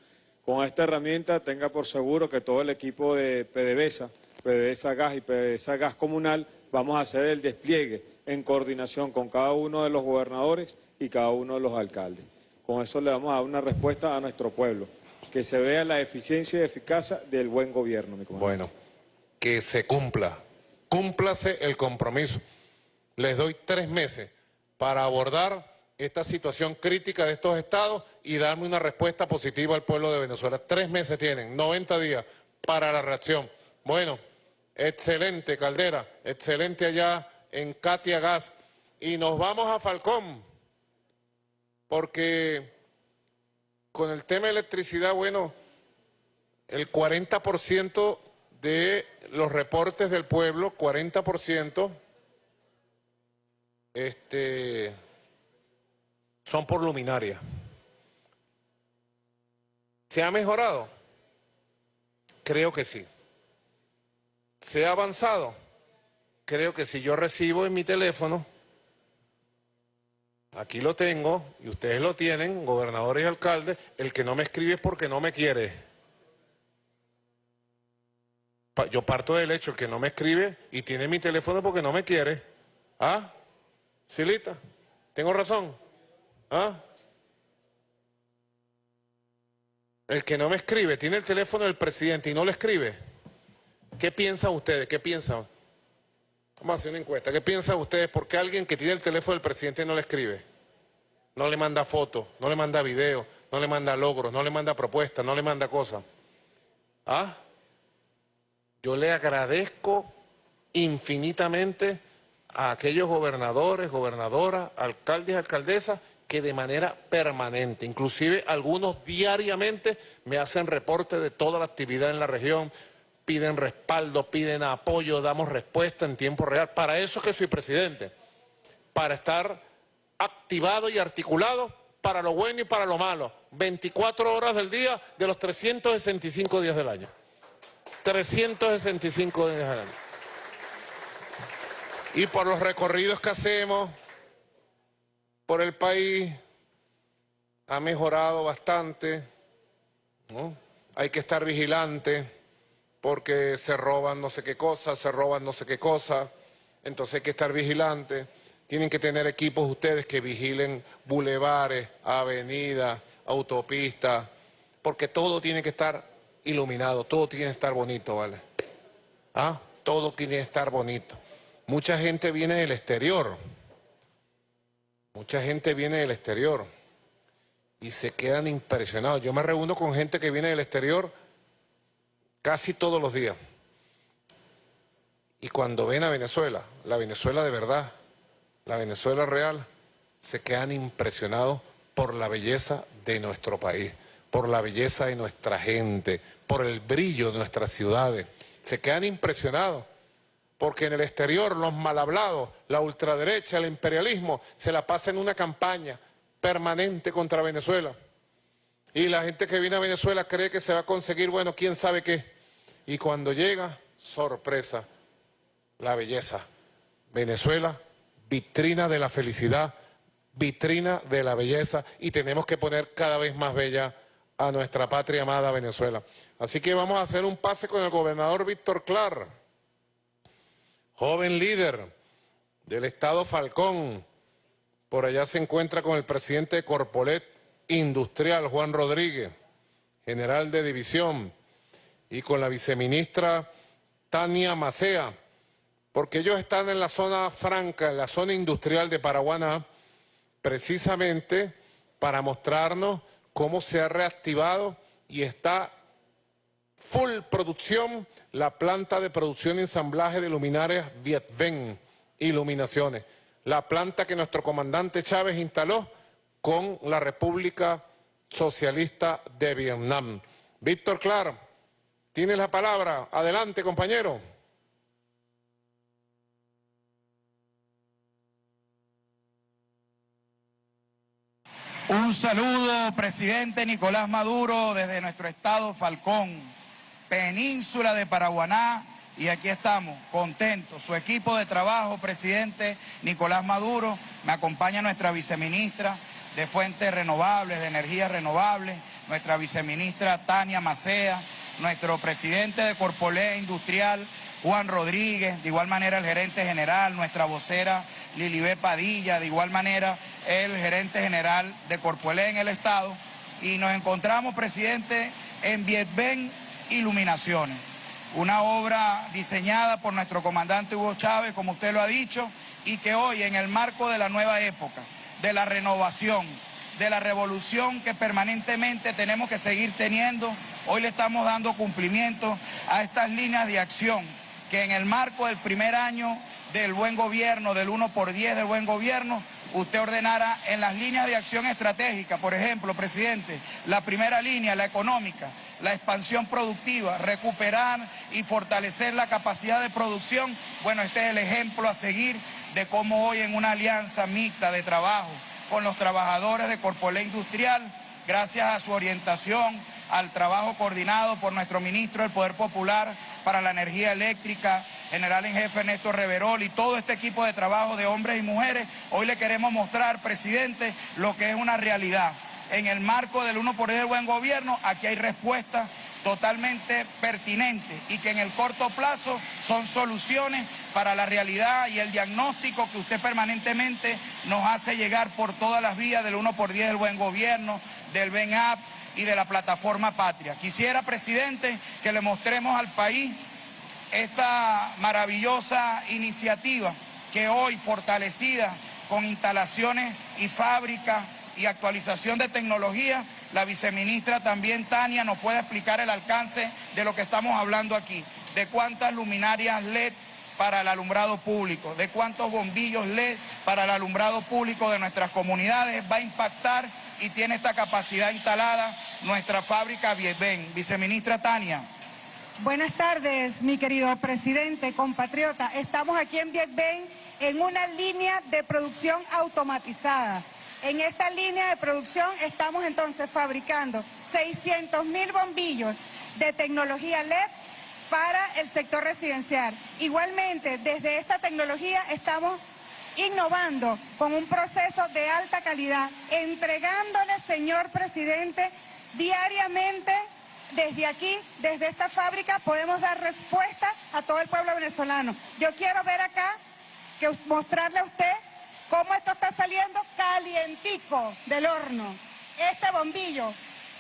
Con esta herramienta tenga por seguro que todo el equipo de PDVSA, PDVSA Gas y PDVSA Gas Comunal, vamos a hacer el despliegue en coordinación con cada uno de los gobernadores y cada uno de los alcaldes. Con eso le vamos a dar una respuesta a nuestro pueblo, que se vea la eficiencia y eficacia del buen gobierno, mi comandante. Bueno, que se cumpla, cúmplase el compromiso. Les doy tres meses para abordar esta situación crítica de estos estados y darme una respuesta positiva al pueblo de Venezuela. Tres meses tienen, 90 días para la reacción. Bueno, excelente Caldera, excelente allá en Katia Gas. Y nos vamos a Falcón, porque con el tema de electricidad, bueno, el 40% de los reportes del pueblo, 40%, este, son por luminaria. ¿Se ha mejorado? Creo que sí. ¿Se ha avanzado? Creo que si yo recibo en mi teléfono, aquí lo tengo, y ustedes lo tienen, gobernadores y alcaldes, el que no me escribe es porque no me quiere. Yo parto del hecho, el que no me escribe y tiene mi teléfono porque no me quiere. ¿Ah? Silita, ¿tengo razón? ¿Ah? El que no me escribe, tiene el teléfono del presidente y no le escribe. ¿Qué piensan ustedes? ¿Qué piensan? Vamos a hacer una encuesta. ¿Qué piensan ustedes? ¿Por qué alguien que tiene el teléfono del presidente no le escribe? No le manda fotos, no le manda videos, no le manda logros, no le manda propuestas, no le manda cosas. ¿Ah? Yo le agradezco infinitamente a aquellos gobernadores, gobernadoras, alcaldes alcaldesas que de manera permanente, inclusive algunos diariamente, me hacen reporte de toda la actividad en la región, piden respaldo, piden apoyo, damos respuesta en tiempo real. Para eso es que soy presidente, para estar activado y articulado para lo bueno y para lo malo, 24 horas del día de los 365 días del año. 365 días del año. Y por los recorridos que hacemos por el país, ha mejorado bastante. ¿no? Hay que estar vigilante porque se roban no sé qué cosas, se roban no sé qué cosas, entonces hay que estar vigilante. Tienen que tener equipos ustedes que vigilen bulevares, avenidas, autopistas, porque todo tiene que estar iluminado, todo tiene que estar bonito, ¿vale? ¿Ah? Todo tiene que estar bonito. Mucha gente viene del exterior, mucha gente viene del exterior y se quedan impresionados. Yo me reúno con gente que viene del exterior casi todos los días. Y cuando ven a Venezuela, la Venezuela de verdad, la Venezuela real, se quedan impresionados por la belleza de nuestro país, por la belleza de nuestra gente, por el brillo de nuestras ciudades. Se quedan impresionados porque en el exterior los mal hablados, la ultraderecha, el imperialismo, se la pasan en una campaña permanente contra Venezuela. Y la gente que viene a Venezuela cree que se va a conseguir, bueno, quién sabe qué. Y cuando llega, sorpresa, la belleza. Venezuela, vitrina de la felicidad, vitrina de la belleza y tenemos que poner cada vez más bella a nuestra patria amada Venezuela. Así que vamos a hacer un pase con el gobernador Víctor Clar, joven líder del estado Falcón. Por allá se encuentra con el presidente de Corpolet Industrial, Juan Rodríguez, general de división, y con la viceministra Tania Macea, porque ellos están en la zona franca, en la zona industrial de Paraguaná, precisamente para mostrarnos cómo se ha reactivado y está full producción la planta de producción y ensamblaje de luminarias Vietven Iluminaciones, la planta que nuestro comandante Chávez instaló con la República Socialista de Vietnam. Víctor Clar, tiene la palabra. Adelante, compañero. Un saludo, presidente Nicolás Maduro, desde nuestro estado Falcón, península de Paraguaná, y aquí estamos, contentos. Su equipo de trabajo, presidente Nicolás Maduro, me acompaña nuestra viceministra de Fuentes Renovables, de Energías Renovables, nuestra viceministra Tania Macea, nuestro presidente de Corpolé Industrial, Juan Rodríguez, de igual manera el gerente general, nuestra vocera Lilibé Padilla, de igual manera el gerente general de Corpuelé en el Estado, y nos encontramos, presidente, en Vietben Iluminaciones, una obra diseñada por nuestro comandante Hugo Chávez, como usted lo ha dicho, y que hoy, en el marco de la nueva época, de la renovación, de la revolución que permanentemente tenemos que seguir teniendo, hoy le estamos dando cumplimiento a estas líneas de acción que en el marco del primer año del buen gobierno, del 1 por 10 del buen gobierno, usted ordenara en las líneas de acción estratégica, por ejemplo, presidente, la primera línea, la económica, la expansión productiva, recuperar y fortalecer la capacidad de producción, bueno, este es el ejemplo a seguir de cómo hoy en una alianza mixta de trabajo con los trabajadores de Corpolé Industrial, gracias a su orientación, al trabajo coordinado por nuestro ministro del Poder Popular para la Energía Eléctrica, general en jefe Néstor Reverol y todo este equipo de trabajo de hombres y mujeres, hoy le queremos mostrar, presidente, lo que es una realidad. En el marco del 1 por 10 del buen gobierno, aquí hay respuestas totalmente pertinentes y que en el corto plazo son soluciones para la realidad y el diagnóstico que usted permanentemente nos hace llegar por todas las vías del 1 por 10 del buen gobierno, del BENAP y de la plataforma Patria. Quisiera, presidente, que le mostremos al país esta maravillosa iniciativa que hoy fortalecida con instalaciones y fábricas y actualización de tecnología, la viceministra también Tania nos puede explicar el alcance de lo que estamos hablando aquí, de cuántas luminarias LED para el alumbrado público, de cuántos bombillos LED para el alumbrado público de nuestras comunidades va a impactar y tiene esta capacidad instalada nuestra fábrica Vietben. Viceministra Tania. Buenas tardes, mi querido presidente, compatriota. Estamos aquí en Vietben en una línea de producción automatizada. En esta línea de producción estamos entonces fabricando 600 mil bombillos de tecnología LED para el sector residencial. Igualmente, desde esta tecnología estamos innovando con un proceso de alta calidad, entregándole, señor presidente, diariamente desde aquí, desde esta fábrica, podemos dar respuesta a todo el pueblo venezolano. Yo quiero ver acá, que mostrarle a usted cómo esto está saliendo calientico del horno. Este bombillo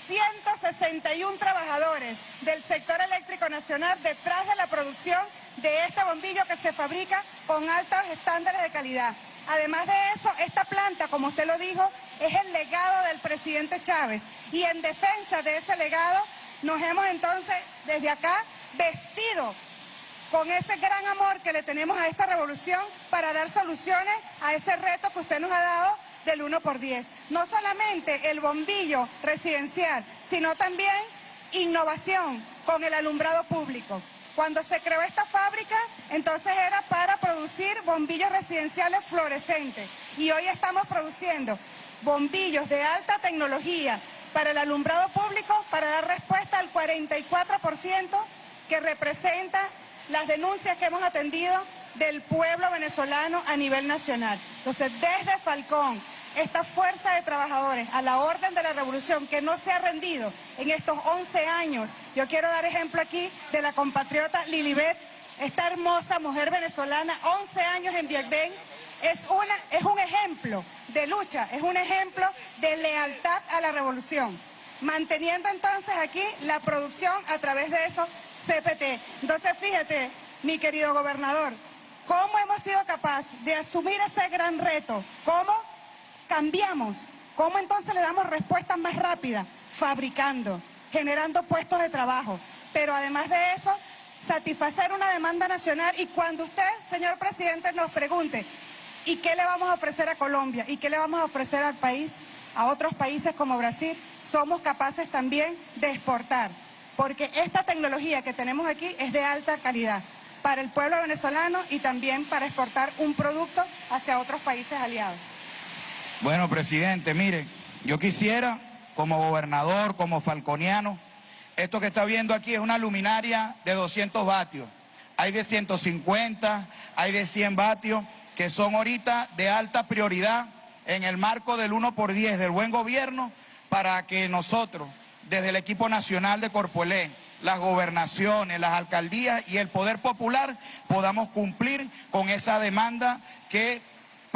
161 trabajadores del sector eléctrico nacional detrás de la producción de este bombillo que se fabrica con altos estándares de calidad. Además de eso, esta planta, como usted lo dijo, es el legado del presidente Chávez. Y en defensa de ese legado, nos hemos entonces desde acá vestido con ese gran amor que le tenemos a esta revolución para dar soluciones a ese reto que usted nos ha dado del 1 por 10. No solamente el bombillo residencial, sino también innovación con el alumbrado público. Cuando se creó esta fábrica, entonces era para producir bombillos residenciales fluorescentes. Y hoy estamos produciendo bombillos de alta tecnología para el alumbrado público para dar respuesta al 44% que representa las denuncias que hemos atendido del pueblo venezolano a nivel nacional. Entonces, desde Falcón, esta fuerza de trabajadores a la orden de la revolución que no se ha rendido en estos 11 años. Yo quiero dar ejemplo aquí de la compatriota Lilibet, esta hermosa mujer venezolana, 11 años en Vietnam, es, una, es un ejemplo de lucha, es un ejemplo de lealtad a la revolución. Manteniendo entonces aquí la producción a través de esos CPT. Entonces fíjate, mi querido gobernador, cómo hemos sido capaces de asumir ese gran reto, cómo cambiamos, cómo entonces le damos respuestas más rápidas, fabricando, generando puestos de trabajo, pero además de eso, satisfacer una demanda nacional y cuando usted, señor presidente, nos pregunte, ¿y qué le vamos a ofrecer a Colombia? ¿Y qué le vamos a ofrecer al país? A otros países como Brasil, somos capaces también de exportar, porque esta tecnología que tenemos aquí es de alta calidad para el pueblo venezolano y también para exportar un producto hacia otros países aliados. Bueno, presidente, mire, yo quisiera, como gobernador, como falconiano, esto que está viendo aquí es una luminaria de 200 vatios. Hay de 150, hay de 100 vatios, que son ahorita de alta prioridad en el marco del 1 por 10 del buen gobierno para que nosotros, desde el equipo nacional de Corpoelé, las gobernaciones, las alcaldías y el poder popular podamos cumplir con esa demanda que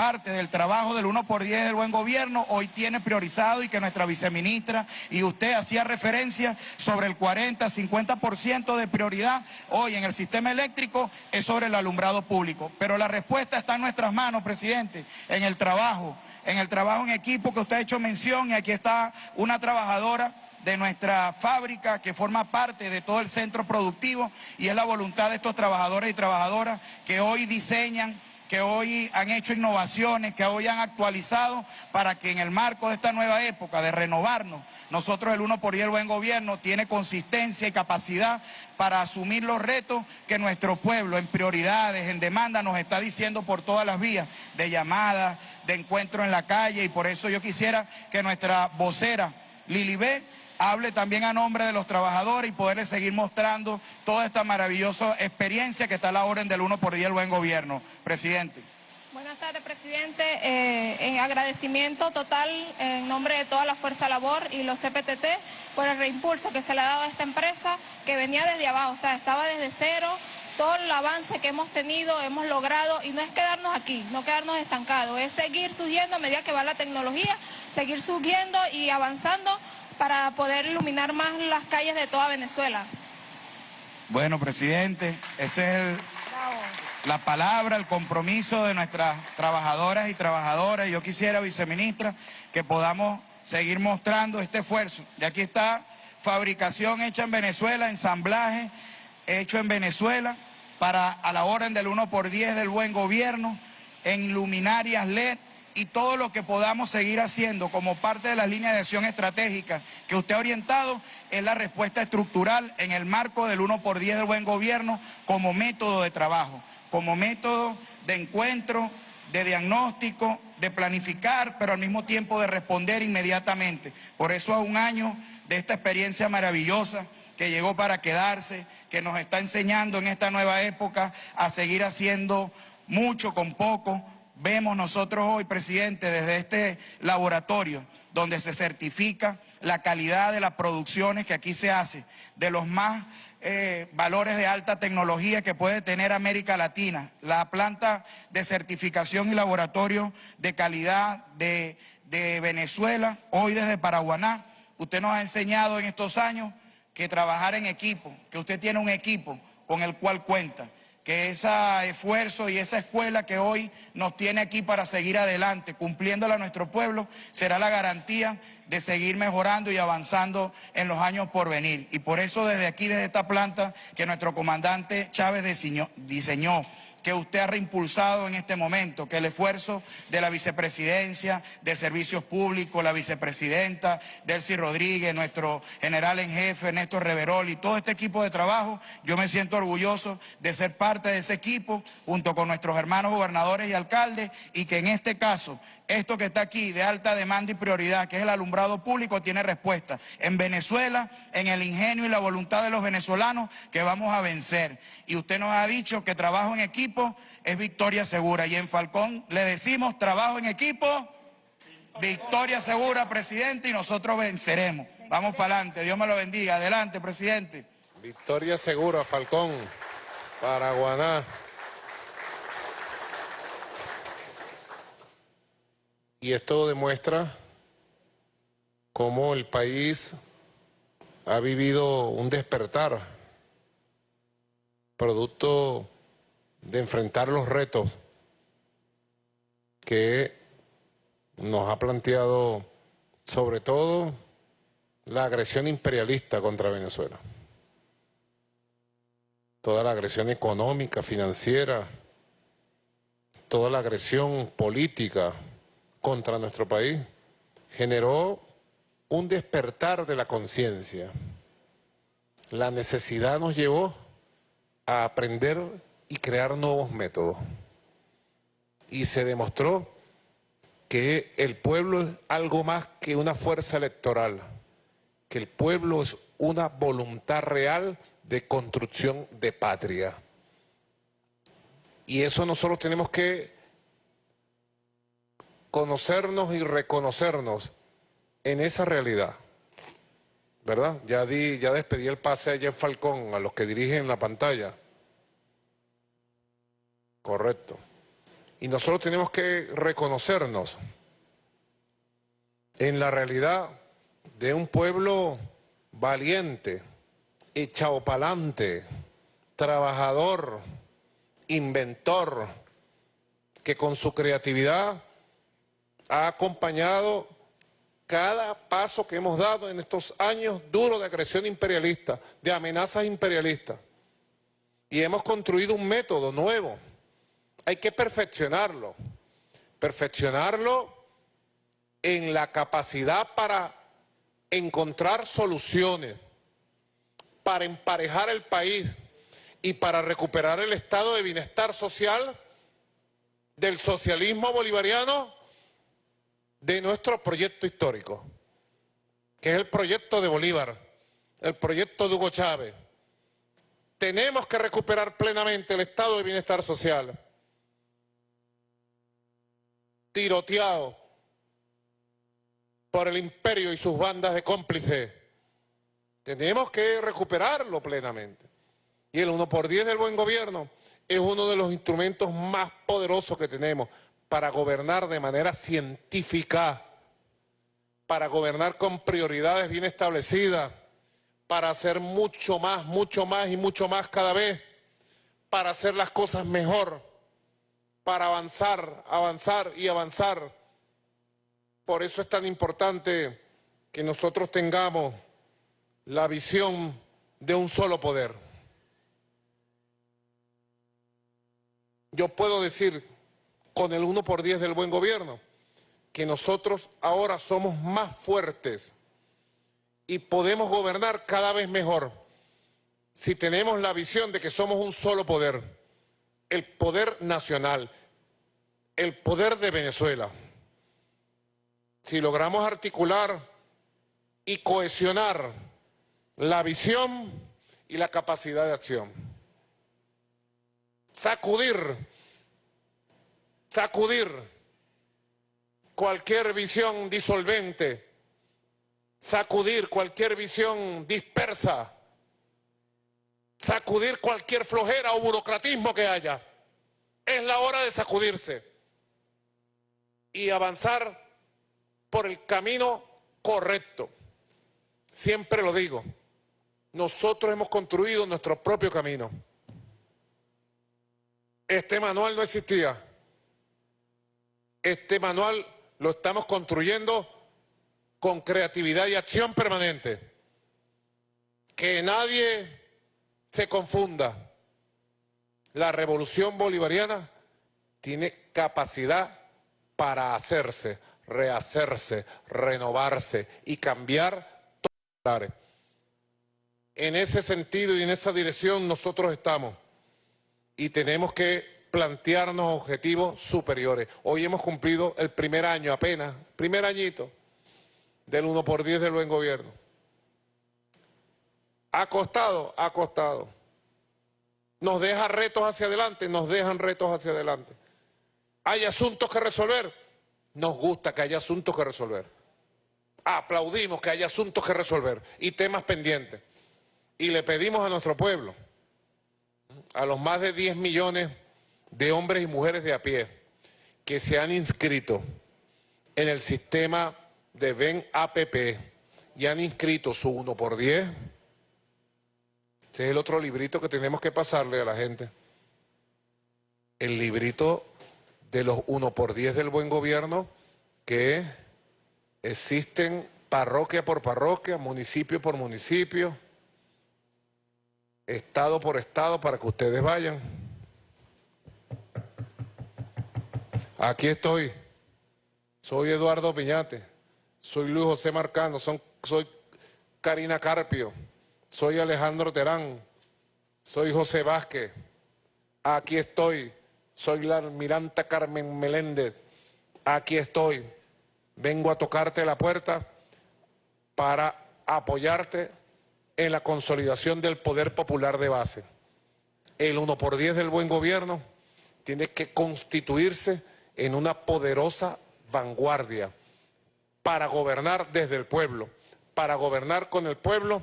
parte del trabajo del 1 por 10 del buen gobierno hoy tiene priorizado y que nuestra viceministra y usted hacía referencia sobre el 40, 50% de prioridad hoy en el sistema eléctrico es sobre el alumbrado público. Pero la respuesta está en nuestras manos, presidente, en el trabajo, en el trabajo en equipo que usted ha hecho mención y aquí está una trabajadora de nuestra fábrica que forma parte de todo el centro productivo y es la voluntad de estos trabajadores y trabajadoras que hoy diseñan que hoy han hecho innovaciones, que hoy han actualizado para que en el marco de esta nueva época de renovarnos, nosotros el 1 por 10 el buen gobierno tiene consistencia y capacidad para asumir los retos que nuestro pueblo en prioridades, en demanda, nos está diciendo por todas las vías de llamada, de encuentro en la calle y por eso yo quisiera que nuestra vocera Lilibé hable también a nombre de los trabajadores y poderles seguir mostrando toda esta maravillosa experiencia que está a la orden del 1 por 10 el buen gobierno. Presidente. Buenas tardes, presidente. Eh, en agradecimiento total en nombre de toda la Fuerza Labor y los CPTT por el reimpulso que se le ha dado a esta empresa que venía desde abajo, o sea, estaba desde cero, todo el avance que hemos tenido, hemos logrado, y no es quedarnos aquí, no quedarnos estancados, es seguir subiendo a medida que va la tecnología, seguir subiendo y avanzando para poder iluminar más las calles de toda Venezuela. Bueno, presidente, esa es la palabra, el compromiso de nuestras trabajadoras y trabajadoras. Yo quisiera, viceministra, que podamos seguir mostrando este esfuerzo. Y aquí está fabricación hecha en Venezuela, ensamblaje hecho en Venezuela, para a la orden del 1 por 10 del buen gobierno, en luminarias LED, y todo lo que podamos seguir haciendo como parte de la línea de acción estratégica que usted ha orientado es la respuesta estructural en el marco del 1 por 10 del buen gobierno como método de trabajo, como método de encuentro, de diagnóstico, de planificar, pero al mismo tiempo de responder inmediatamente. Por eso a un año de esta experiencia maravillosa que llegó para quedarse, que nos está enseñando en esta nueva época a seguir haciendo mucho con poco, vemos nosotros hoy, presidente, desde este laboratorio donde se certifica la calidad de las producciones que aquí se hace, de los más eh, valores de alta tecnología que puede tener América Latina. La planta de certificación y laboratorio de calidad de, de Venezuela, hoy desde Paraguaná. Usted nos ha enseñado en estos años que trabajar en equipo, que usted tiene un equipo con el cual cuenta que ese esfuerzo y esa escuela que hoy nos tiene aquí para seguir adelante, cumpliéndole a nuestro pueblo, será la garantía de seguir mejorando y avanzando en los años por venir. Y por eso desde aquí, desde esta planta que nuestro comandante Chávez diseñó, diseñó que usted ha reimpulsado en este momento, que el esfuerzo de la vicepresidencia de Servicios Públicos, la vicepresidenta Delcy Rodríguez, nuestro general en jefe Néstor Reverol y todo este equipo de trabajo, yo me siento orgulloso de ser parte de ese equipo junto con nuestros hermanos gobernadores y alcaldes y que en este caso esto que está aquí de alta demanda y prioridad, que es el alumbrado público, tiene respuesta. En Venezuela, en el ingenio y la voluntad de los venezolanos, que vamos a vencer. Y usted nos ha dicho que trabajo en equipo es victoria segura. Y en Falcón le decimos trabajo en equipo, victoria segura, presidente, y nosotros venceremos. Vamos para adelante. Dios me lo bendiga. Adelante, presidente. Victoria segura, Falcón, Paraguaná. Y esto demuestra cómo el país ha vivido un despertar, producto de enfrentar los retos que nos ha planteado sobre todo la agresión imperialista contra Venezuela. Toda la agresión económica, financiera, toda la agresión política, contra nuestro país generó un despertar de la conciencia. La necesidad nos llevó a aprender y crear nuevos métodos. Y se demostró que el pueblo es algo más que una fuerza electoral, que el pueblo es una voluntad real de construcción de patria. Y eso nosotros tenemos que conocernos y reconocernos en esa realidad. ¿Verdad? Ya, di, ya despedí el pase a Jeff Falcón, a los que dirigen la pantalla. Correcto. Y nosotros tenemos que reconocernos en la realidad de un pueblo valiente, echado pa'lante, trabajador, inventor, que con su creatividad ha acompañado cada paso que hemos dado en estos años duros de agresión imperialista, de amenazas imperialistas. Y hemos construido un método nuevo. Hay que perfeccionarlo. Perfeccionarlo en la capacidad para encontrar soluciones, para emparejar el país y para recuperar el estado de bienestar social del socialismo bolivariano de nuestro proyecto histórico, que es el proyecto de Bolívar, el proyecto de Hugo Chávez. Tenemos que recuperar plenamente el estado de bienestar social, tiroteado por el imperio y sus bandas de cómplices. Tenemos que recuperarlo plenamente. Y el 1 por 10 del buen gobierno es uno de los instrumentos más poderosos que tenemos para gobernar de manera científica, para gobernar con prioridades bien establecidas, para hacer mucho más, mucho más y mucho más cada vez, para hacer las cosas mejor, para avanzar, avanzar y avanzar. Por eso es tan importante que nosotros tengamos la visión de un solo poder. Yo puedo decir con el 1 por 10 del buen gobierno, que nosotros ahora somos más fuertes y podemos gobernar cada vez mejor si tenemos la visión de que somos un solo poder, el poder nacional, el poder de Venezuela. Si logramos articular y cohesionar la visión y la capacidad de acción. Sacudir sacudir cualquier visión disolvente, sacudir cualquier visión dispersa sacudir cualquier flojera o burocratismo que haya. Es la hora de sacudirse y avanzar por el camino correcto. Siempre lo digo, nosotros hemos construido nuestro propio camino. Este manual no existía. Este manual lo estamos construyendo con creatividad y acción permanente. Que nadie se confunda. La revolución bolivariana tiene capacidad para hacerse, rehacerse, renovarse y cambiar todo. En ese sentido y en esa dirección nosotros estamos y tenemos que plantearnos objetivos superiores. Hoy hemos cumplido el primer año apenas, primer añito del 1 por 10 del buen gobierno. Ha costado, ha costado. Nos deja retos hacia adelante, nos dejan retos hacia adelante. Hay asuntos que resolver, nos gusta que haya asuntos que resolver. Aplaudimos que haya asuntos que resolver y temas pendientes. Y le pedimos a nuestro pueblo, a los más de 10 millones de hombres y mujeres de a pie que se han inscrito en el sistema de VEN APP y han inscrito su 1 por 10. Ese es el otro librito que tenemos que pasarle a la gente. El librito de los 1 por 10 del buen gobierno que existen parroquia por parroquia, municipio por municipio, estado por estado para que ustedes vayan. Aquí estoy. Soy Eduardo Piñate. Soy Luis José Marcano. Son, soy Karina Carpio. Soy Alejandro Terán. Soy José Vázquez. Aquí estoy. Soy la almiranta Carmen Meléndez. Aquí estoy. Vengo a tocarte la puerta para apoyarte en la consolidación del poder popular de base. El 1 por 10 del buen gobierno tiene que constituirse en una poderosa vanguardia para gobernar desde el pueblo, para gobernar con el pueblo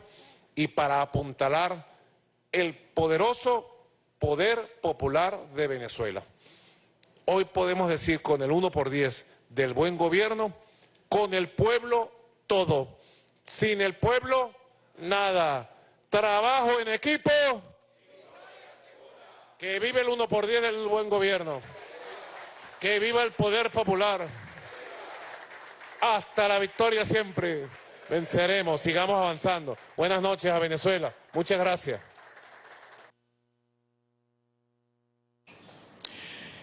y para apuntalar el poderoso poder popular de Venezuela. Hoy podemos decir con el 1 por 10 del buen gobierno, con el pueblo todo, sin el pueblo nada. Trabajo en equipo, que vive el 1 por 10 del buen gobierno. Que viva el poder popular. Hasta la victoria siempre. Venceremos, sigamos avanzando. Buenas noches a Venezuela. Muchas gracias.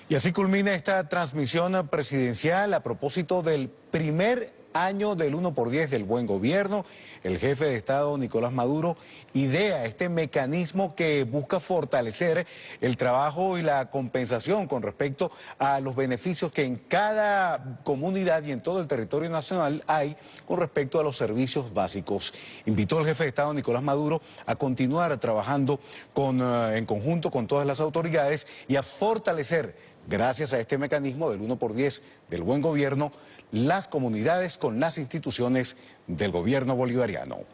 Y así culmina esta transmisión presidencial a propósito del primer año del 1 por 10 del buen gobierno. El jefe de Estado, Nicolás Maduro, idea este mecanismo que busca fortalecer el trabajo y la compensación con respecto a los beneficios que en cada comunidad y en todo el territorio nacional hay con respecto a los servicios básicos. Invitó al jefe de Estado, Nicolás Maduro, a continuar trabajando con, eh, en conjunto con todas las autoridades y a fortalecer gracias a este mecanismo del 1 por 10 del buen gobierno, las comunidades con las instituciones del gobierno bolivariano.